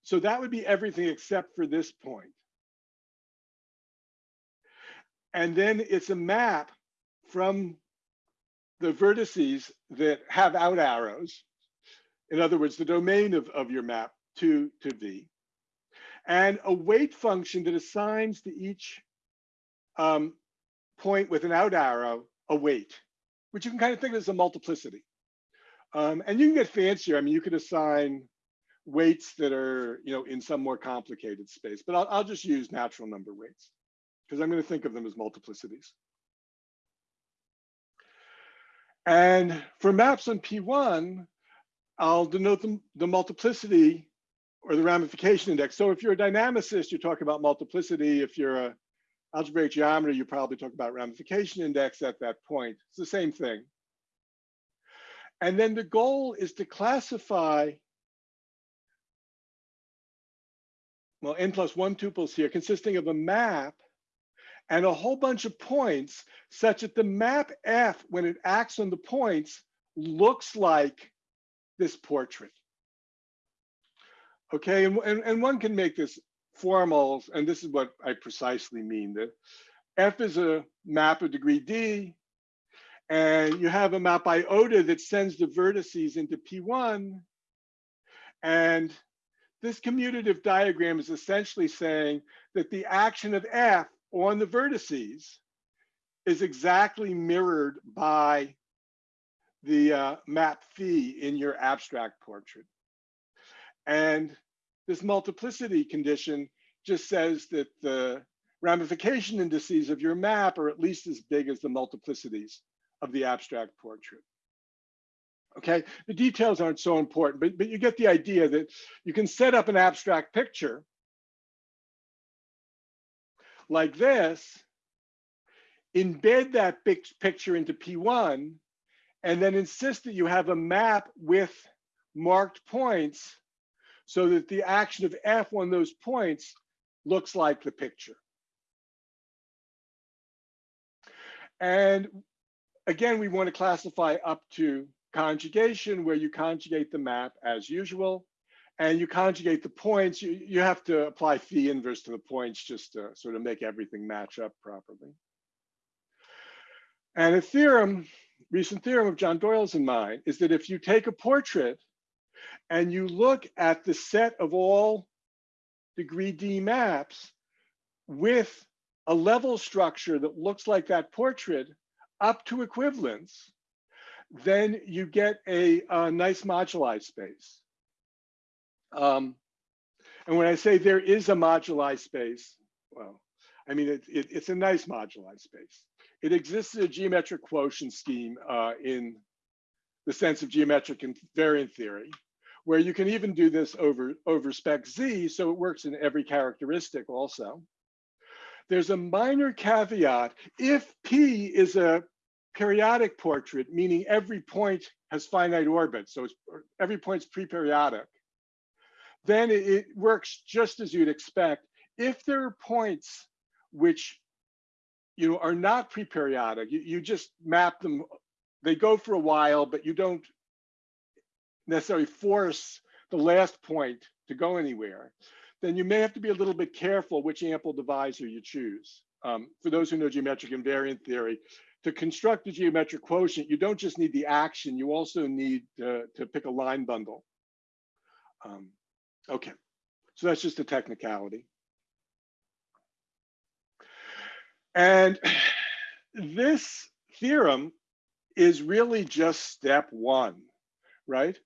So that would be everything except for this point. And then it's a map from the vertices that have out arrows. In other words, the domain of, of your map to, to V. And a weight function that assigns to each um, point with an out arrow a weight, which you can kind of think of as a multiplicity. Um, and you can get fancier. I mean, you could assign weights that are, you know, in some more complicated space, but I'll, I'll just use natural number weights because I'm going to think of them as multiplicities. And for maps on P1, I'll denote the, the multiplicity or the ramification index. So if you're a dynamicist, you're talking about multiplicity. If you're a algebraic geometry, you probably talk about ramification index at that point. It's the same thing. And then the goal is to classify, well, n plus one tuples here, consisting of a map and a whole bunch of points such that the map F, when it acts on the points, looks like this portrait. Okay, and, and, and one can make this formal, and this is what I precisely mean, that F is a map of degree D, and you have a map iota that sends the vertices into P1, and this commutative diagram is essentially saying that the action of F on the vertices is exactly mirrored by the uh, map phi in your abstract portrait. And this multiplicity condition just says that the ramification indices of your map are at least as big as the multiplicities of the abstract portrait. Okay, the details aren't so important, but, but you get the idea that you can set up an abstract picture like this, embed that big picture into P1, and then insist that you have a map with marked points so that the action of F on those points looks like the picture. And again, we want to classify up to conjugation where you conjugate the map as usual and you conjugate the points. You, you have to apply phi inverse to the points just to sort of make everything match up properly. And a theorem, recent theorem of John Doyle's in mine, is that if you take a portrait and you look at the set of all degree D maps with a level structure that looks like that portrait up to equivalence, then you get a, a nice moduli space. Um, and when I say there is a moduli space, well, I mean, it, it, it's a nice moduli space. It exists in a geometric quotient scheme uh, in the sense of geometric invariant theory, where you can even do this over, over spec Z, so it works in every characteristic also. There's a minor caveat. If P is a periodic portrait, meaning every point has finite orbit, so every point's pre-periodic, then it, it works just as you'd expect. If there are points which you know are not pre-periodic, you, you just map them, they go for a while, but you don't necessarily force the last point to go anywhere, then you may have to be a little bit careful which ample divisor you choose. Um, for those who know geometric invariant theory, to construct a geometric quotient, you don't just need the action, you also need to, to pick a line bundle. Um, okay, so that's just a technicality. And this theorem is really just step one, right?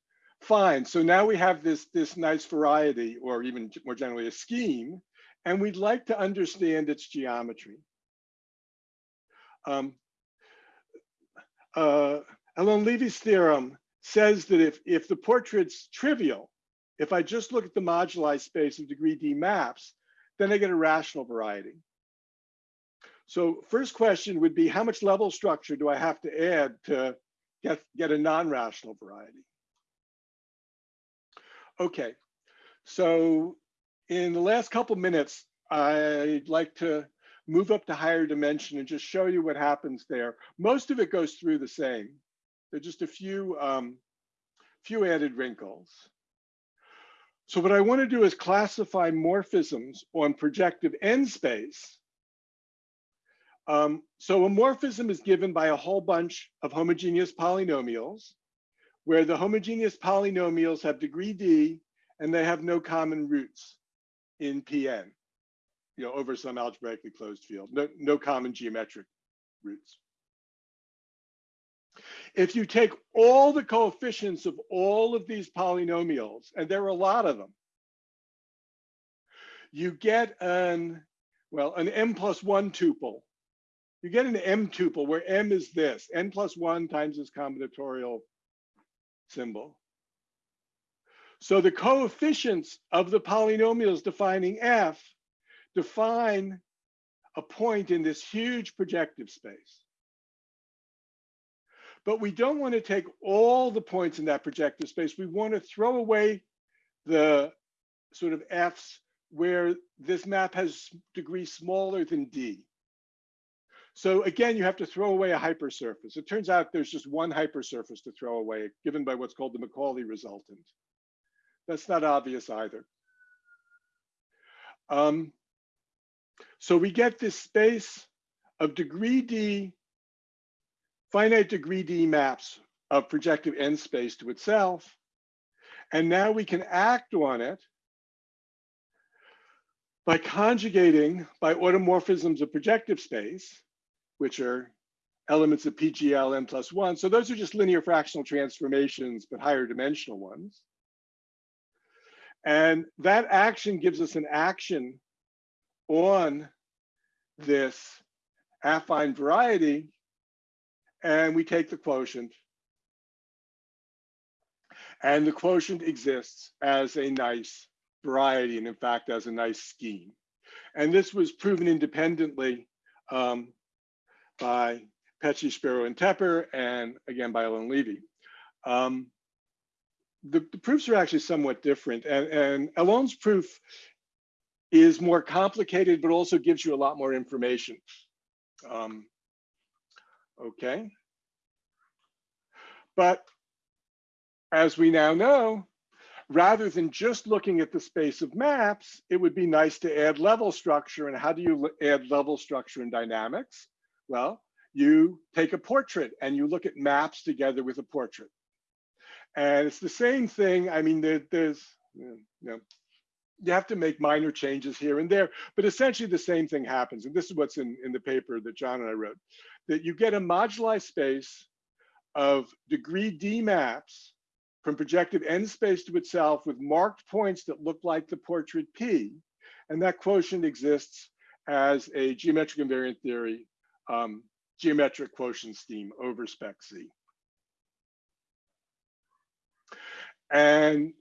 Fine, so now we have this, this nice variety, or even more generally a scheme, and we'd like to understand its geometry. Um, uh, Levy's theorem says that if, if the portrait's trivial, if I just look at the moduli space of degree D maps, then I get a rational variety. So first question would be how much level structure do I have to add to get, get a non-rational variety? Okay, so in the last couple minutes, I'd like to move up to higher dimension and just show you what happens there. Most of it goes through the same. There are just a few, um, few added wrinkles. So what I want to do is classify morphisms on projective n space. Um, so a morphism is given by a whole bunch of homogeneous polynomials where the homogeneous polynomials have degree d and they have no common roots in Pn you know, over some algebraically closed field, no, no common geometric roots. If you take all the coefficients of all of these polynomials, and there are a lot of them, you get an, well, an m plus one tuple. You get an m tuple where m is this, n plus one times this combinatorial symbol. So the coefficients of the polynomials defining f define a point in this huge projective space. But we don't want to take all the points in that projective space. We want to throw away the sort of F's where this map has degree smaller than D. So again, you have to throw away a hypersurface. It turns out there's just one hypersurface to throw away, given by what's called the Macaulay resultant. That's not obvious either. Um, so we get this space of degree D, finite degree D maps of projective n space to itself. And now we can act on it by conjugating by automorphisms of projective space, which are elements of PGL n plus one. So those are just linear fractional transformations, but higher dimensional ones. And that action gives us an action on this affine variety and we take the quotient. And the quotient exists as a nice variety and in fact as a nice scheme. And this was proven independently um, by Petsche, Szpiro, and Tepper, and again by Alon Levy. Um, the, the, proofs are actually somewhat different, and, and proof is more complicated, but also gives you a lot more information. Um, okay. But as we now know, rather than just looking at the space of maps, it would be nice to add level structure. And how do you add level structure in dynamics? Well, you take a portrait and you look at maps together with a portrait. And it's the same thing. I mean, there, there's, you know, you have to make minor changes here and there, but essentially the same thing happens. And this is what's in, in the paper that John and I wrote, that you get a moduli space of degree D maps from projective n space to itself with marked points that look like the portrait P. And that quotient exists as a geometric invariant theory um, geometric quotient scheme over spec Z. And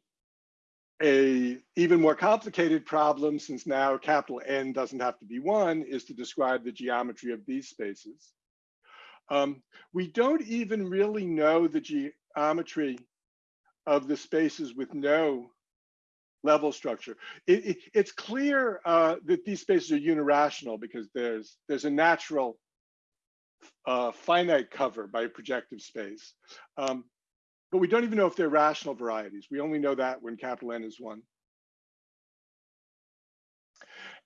a even more complicated problem, since now capital N doesn't have to be one, is to describe the geometry of these spaces. Um, we don't even really know the geometry of the spaces with no level structure. It, it, it's clear uh, that these spaces are unirational because there's there's a natural uh, finite cover by a projective space. Um, but we don't even know if they're rational varieties. We only know that when capital N is one.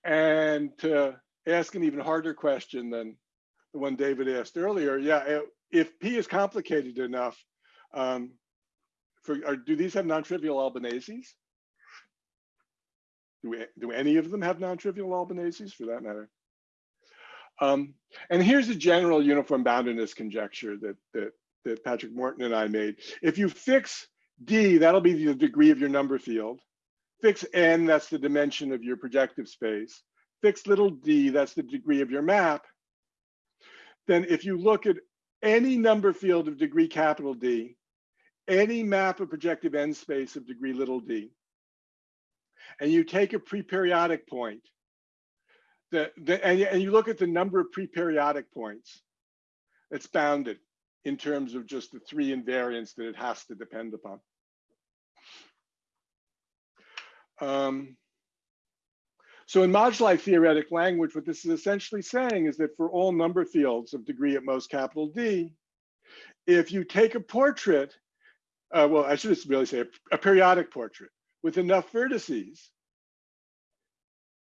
And to ask an even harder question than the one David asked earlier, yeah, if P is complicated enough, um, for, do these have non-trivial Albaneses? Do, we, do any of them have non-trivial Albaneses for that matter? Um, and here's a general uniform boundedness conjecture that, that, that Patrick Morton and I made. If you fix D, that'll be the degree of your number field. Fix N, that's the dimension of your projective space. Fix little d, that's the degree of your map. Then if you look at any number field of degree capital D, any map of projective n space of degree little d, and you take a pre-periodic point, the, the, and, and you look at the number of pre-periodic points, it's bounded in terms of just the three invariants that it has to depend upon. Um, so in moduli theoretic language, what this is essentially saying is that for all number fields of degree at most capital D, if you take a portrait, uh, well, I should really say a, a periodic portrait with enough vertices,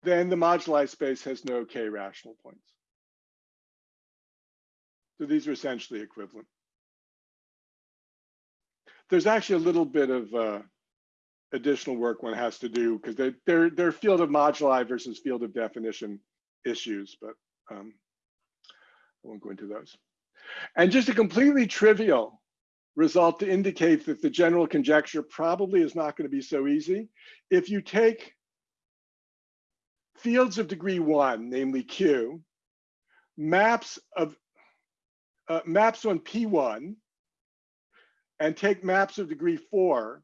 then the moduli space has no k rational points. So these are essentially equivalent. There's actually a little bit of uh, additional work one has to do because they, they're, they're field of moduli versus field of definition issues, but um, I won't go into those. And just a completely trivial result to indicate that the general conjecture probably is not going to be so easy. If you take fields of degree one, namely Q, maps of uh, maps on P1, and take maps of degree four,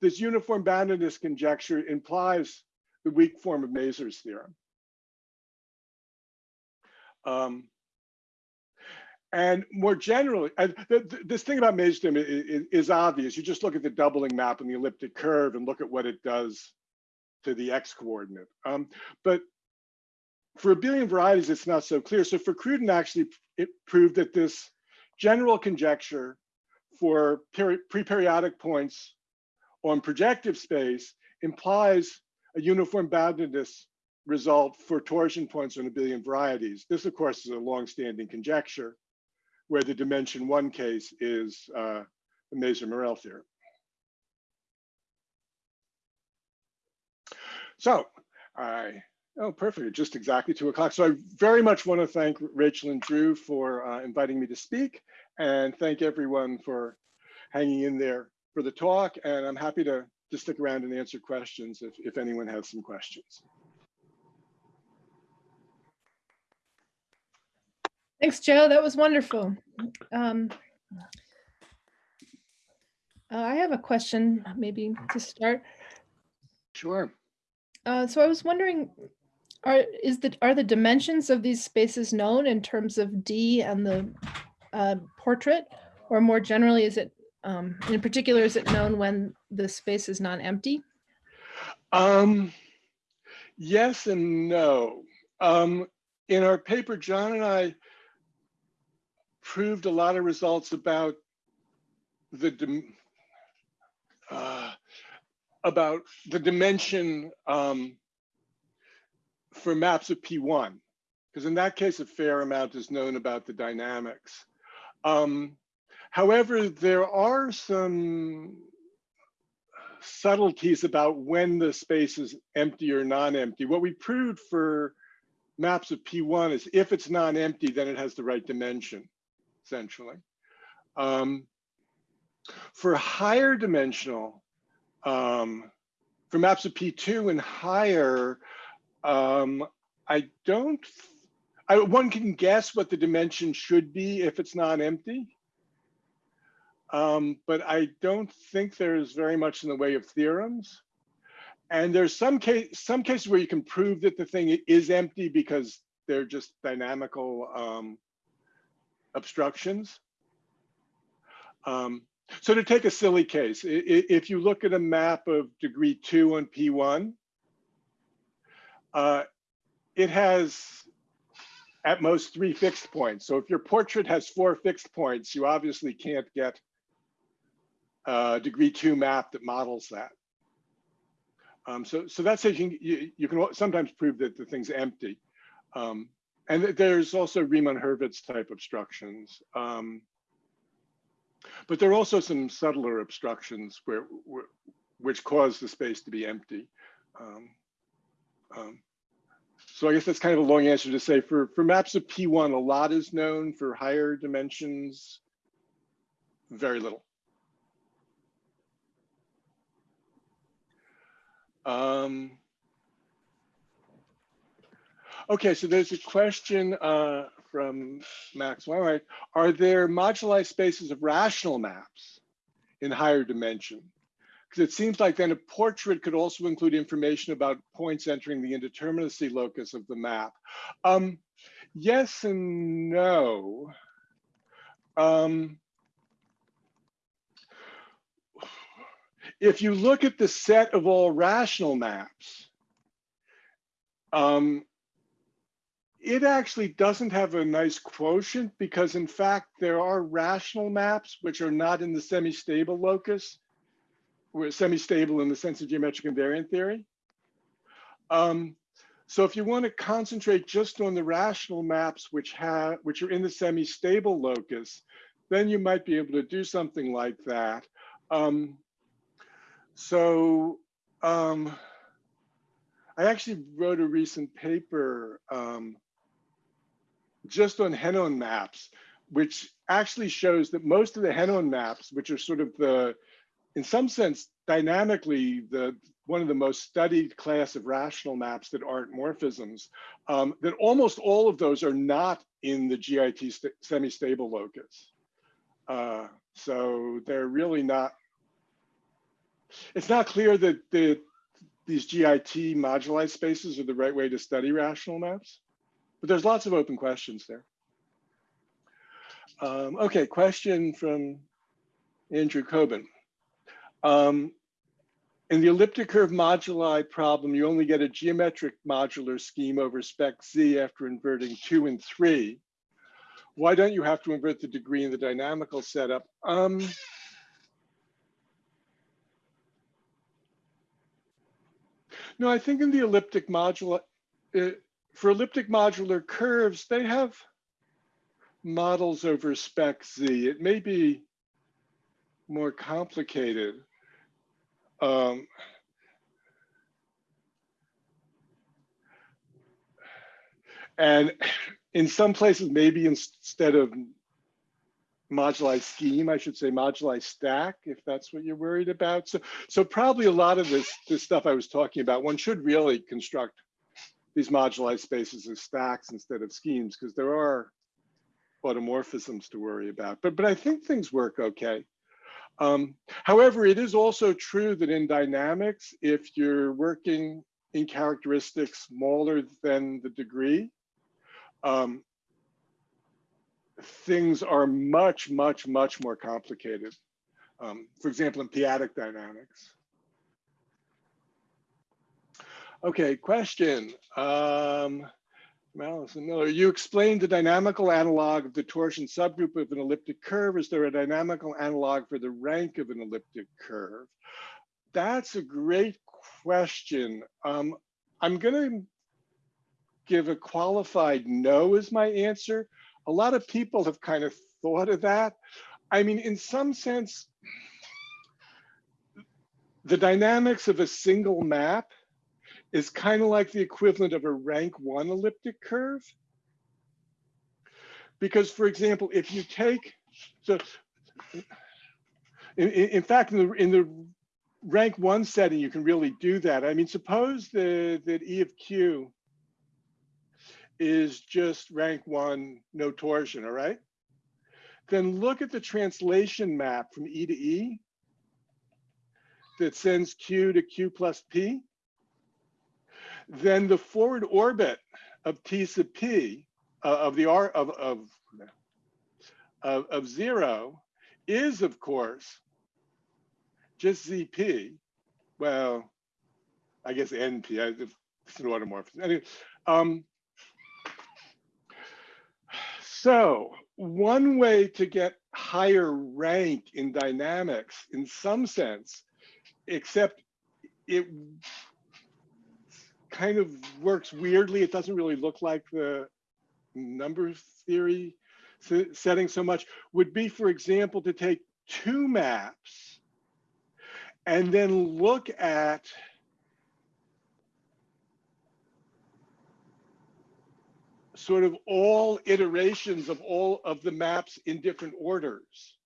this uniform boundedness conjecture implies the weak form of Mazur's theorem. Um, and more generally, and th th this thing about Mazur's theorem is, is, obvious. You just look at the doubling map and the elliptic curve and look at what it does to the x coordinate. Um, but for abelian varieties, it's not so clear. So Fakhruddin, actually, it proved that this general conjecture for pre-periodic points on projective space implies a uniform boundedness result for torsion points on abelian varieties. This, of course, is a long-standing conjecture where the dimension one case is uh, the Mazur-Merel theorem. So I, oh, perfect, just exactly two o'clock. So I very much want to thank Rachel and Drew for uh, inviting me to speak and thank everyone for hanging in there for the talk. And I'm happy to, to stick around and answer questions if, if anyone has some questions. Thanks, Joe. That was wonderful. Um, uh, I have a question, maybe to start. Sure. Uh, so I was wondering, Are, is the, are the dimensions of these spaces known in terms of D and the uh, portrait? Or more generally, is it, um, in particular, is it known when the space is non-empty? Um, yes and no. Um, in our paper, John and I proved a lot of results about the uh, about the dimension um, for maps of P1, because in that case, a fair amount is known about the dynamics. Um, however, there are some subtleties about when the space is empty or non-empty. What we proved for maps of P1 is if it's non-empty, then it has the right dimension, essentially. Um, for higher dimensional, um, for maps of P2 and higher, um, I don't, I, one can guess what the dimension should be if it's not empty. Um, but I don't think there's very much in the way of theorems. And there's some case, some cases where you can prove that the thing is empty because they're just dynamical um, obstructions. Um, so to take a silly case, if you look at a map of degree two on P1, uh, it has at most three fixed points. So if your portrait has four fixed points, you obviously can't get a degree two map that models that. Um, so, so that says you, you, you, can sometimes prove that the thing's empty. Um, and there's also Riemann-Hurwitz type obstructions. Um, but there are also some subtler obstructions where, where which cause the space to be empty. Um, um, so I guess that's kind of a long answer to say for, for maps of P1, a lot is known for higher dimensions, very little. Um, okay, so there's a question uh, from Max Weinreich. Are there moduli spaces of rational maps in higher dimension? Because it seems like then a portrait could also include information about points entering the indeterminacy locus of the map. Um, yes and no. Um, if you look at the set of all rational maps, um, it actually doesn't have a nice quotient because in fact, there are rational maps which are not in the semi-stable locus. We're semi-stable in the sense of geometric invariant theory. Um, so if you want to concentrate just on the rational maps which have which are in the semi-stable locus, then you might be able to do something like that. Um, so um, I actually wrote a recent paper um, just on Henon maps, which actually shows that most of the Henon maps, which are sort of the, in some sense, dynamically, the one of the most studied class of rational maps that aren't morphisms, um, that almost all of those are not in the GIT semi-stable locus. Uh, so they're really not it's not clear that the, these GIT moduli spaces are the right way to study rational maps, but there's lots of open questions there. Um, okay, question from Andrew Kobin. Um, in the elliptic curve moduli problem, you only get a geometric modular scheme over spec Z after inverting two and three. Why don't you have to invert the degree in the dynamical setup? Um, No, I think in the elliptic modular, uh, for elliptic modular curves, they have models over spec Z. It may be more complicated. Um, and in some places, maybe instead of moduli scheme, I should say moduli stack, if that's what you're worried about. So, so probably a lot of this, this stuff I was talking about, one should really construct these moduli spaces as stacks instead of schemes, because there are automorphisms to worry about. But, but I think things work okay. Um, however, it is also true that in dynamics, if you're working in characteristics smaller than the degree, um, things are much, much, much more complicated. Um, for example, in p-adic dynamics. Okay, question. Um, Allison Miller, you explained the dynamical analog of the torsion subgroup of an elliptic curve. Is there a dynamical analog for the rank of an elliptic curve? That's a great question. Um, I'm going to give a qualified no as my answer. A lot of people have kind of thought of that. I mean, in some sense, the dynamics of a single map is kind of like the equivalent of a rank one elliptic curve. Because for example, if you take, so in, in fact, in the, in the rank one setting, you can really do that. I mean, suppose the, that E of Q is just rank one, no torsion, all right? Then look at the translation map from E to E that sends Q to Q plus P then the forward orbit of T sub P uh, of the R of, of, of, of zero is of course just ZP. Well, I guess NP, I, it's an automorphism. Anyway, um, so one way to get higher rank in dynamics in some sense, except it kind of works weirdly. It doesn't really look like the number theory setting so much would be, for example, to take two maps and then look at sort of all iterations of all of the maps in different orders.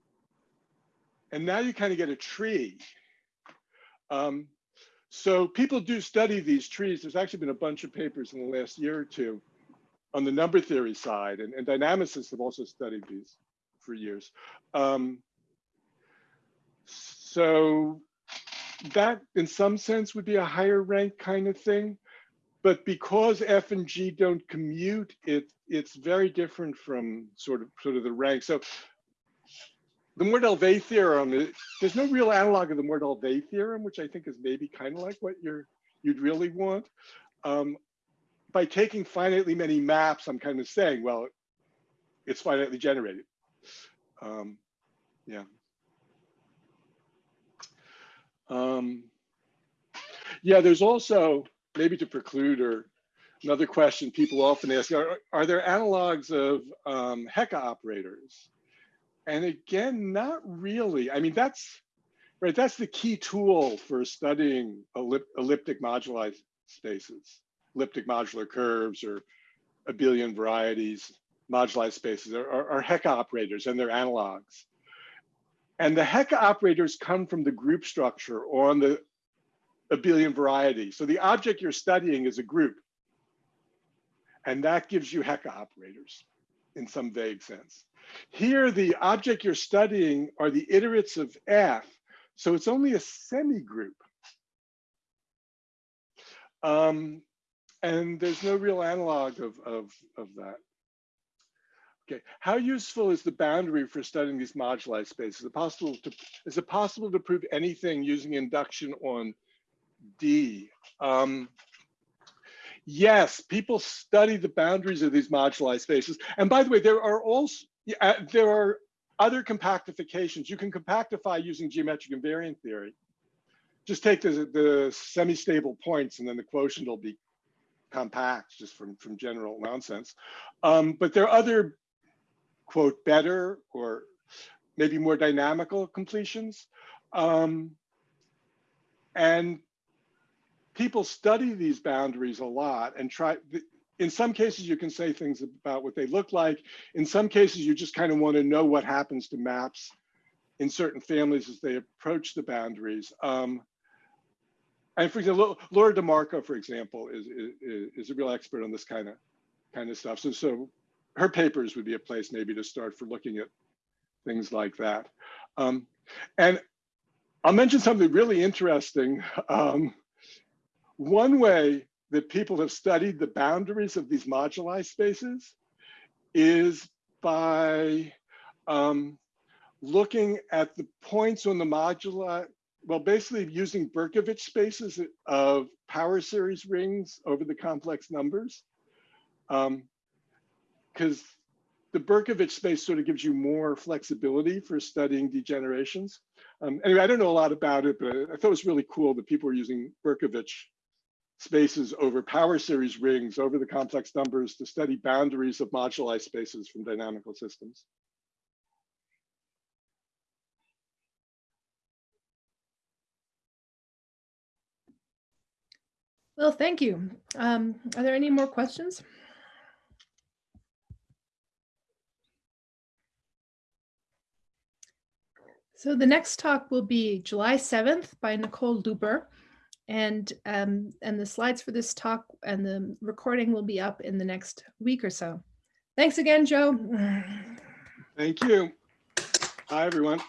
And now you kind of get a tree. Um, so people do study these trees. There's actually been a bunch of papers in the last year or two on the number theory side, and, and dynamicists have also studied these for years. Um, so that in some sense would be a higher rank kind of thing. But because F and G don't commute, it it's very different from sort of sort of the rank. So the Mordell-Weil theorem, there's no real analog of the Mordell-Weil theorem, which I think is maybe kind of like what you're you'd really want. Um, by taking finitely many maps, I'm kind of saying, well, it's finitely generated. Um, yeah. Um, yeah, there's also, maybe to preclude or another question people often ask, are, are there analogs of um, Hecke operators? And again, not really. I mean, that's right. That's the key tool for studying ellip elliptic moduli spaces, elliptic modular curves or abelian varieties, moduli spaces are, are, are Hecke operators and their analogs. And the Hecke operators come from the group structure on the abelian variety. So the object you're studying is a group. And that gives you Hecke operators in some vague sense. Here, the object you're studying are the iterates of F, so it's only a semi-group. Um, and there's no real analog of, of, of that. Okay, how useful is the boundary for studying these moduli spaces? Is it possible to, is it possible to prove anything using induction on D? Um, yes, people study the boundaries of these moduli spaces. And by the way, there are also, uh, there are other compactifications. You can compactify using geometric invariant theory. Just take the, the semi-stable points and then the quotient will be compact just from, from general nonsense. Um, but there are other, quote, better or maybe more dynamical completions. Um, and people study these boundaries a lot and try, in some cases, you can say things about what they look like. In some cases, you just kind of want to know what happens to maps in certain families as they approach the boundaries. Um, and for example, Laura DeMarco, for example, is, is, is a real expert on this kind of kind of stuff. So, so her papers would be a place maybe to start for looking at things like that. Um, and I'll mention something really interesting. Um, one way that people have studied the boundaries of these moduli spaces is by um, looking at the points on the moduli, well, basically using Berkovich spaces of power series rings over the complex numbers. Because the Berkovich space sort of gives you more flexibility for studying degenerations. Um, anyway, I don't know a lot about it, but I thought it was really cool that people were using Berkovich spaces over power series rings over the complex numbers to study boundaries of moduli spaces from dynamical systems. Well, thank you. Um, are there any more questions? So the next talk will be July 7th by Nicole Looper. And, um, and the slides for this talk and the recording will be up in the next week or so. Thanks again, Joe. Thank you. Hi, everyone.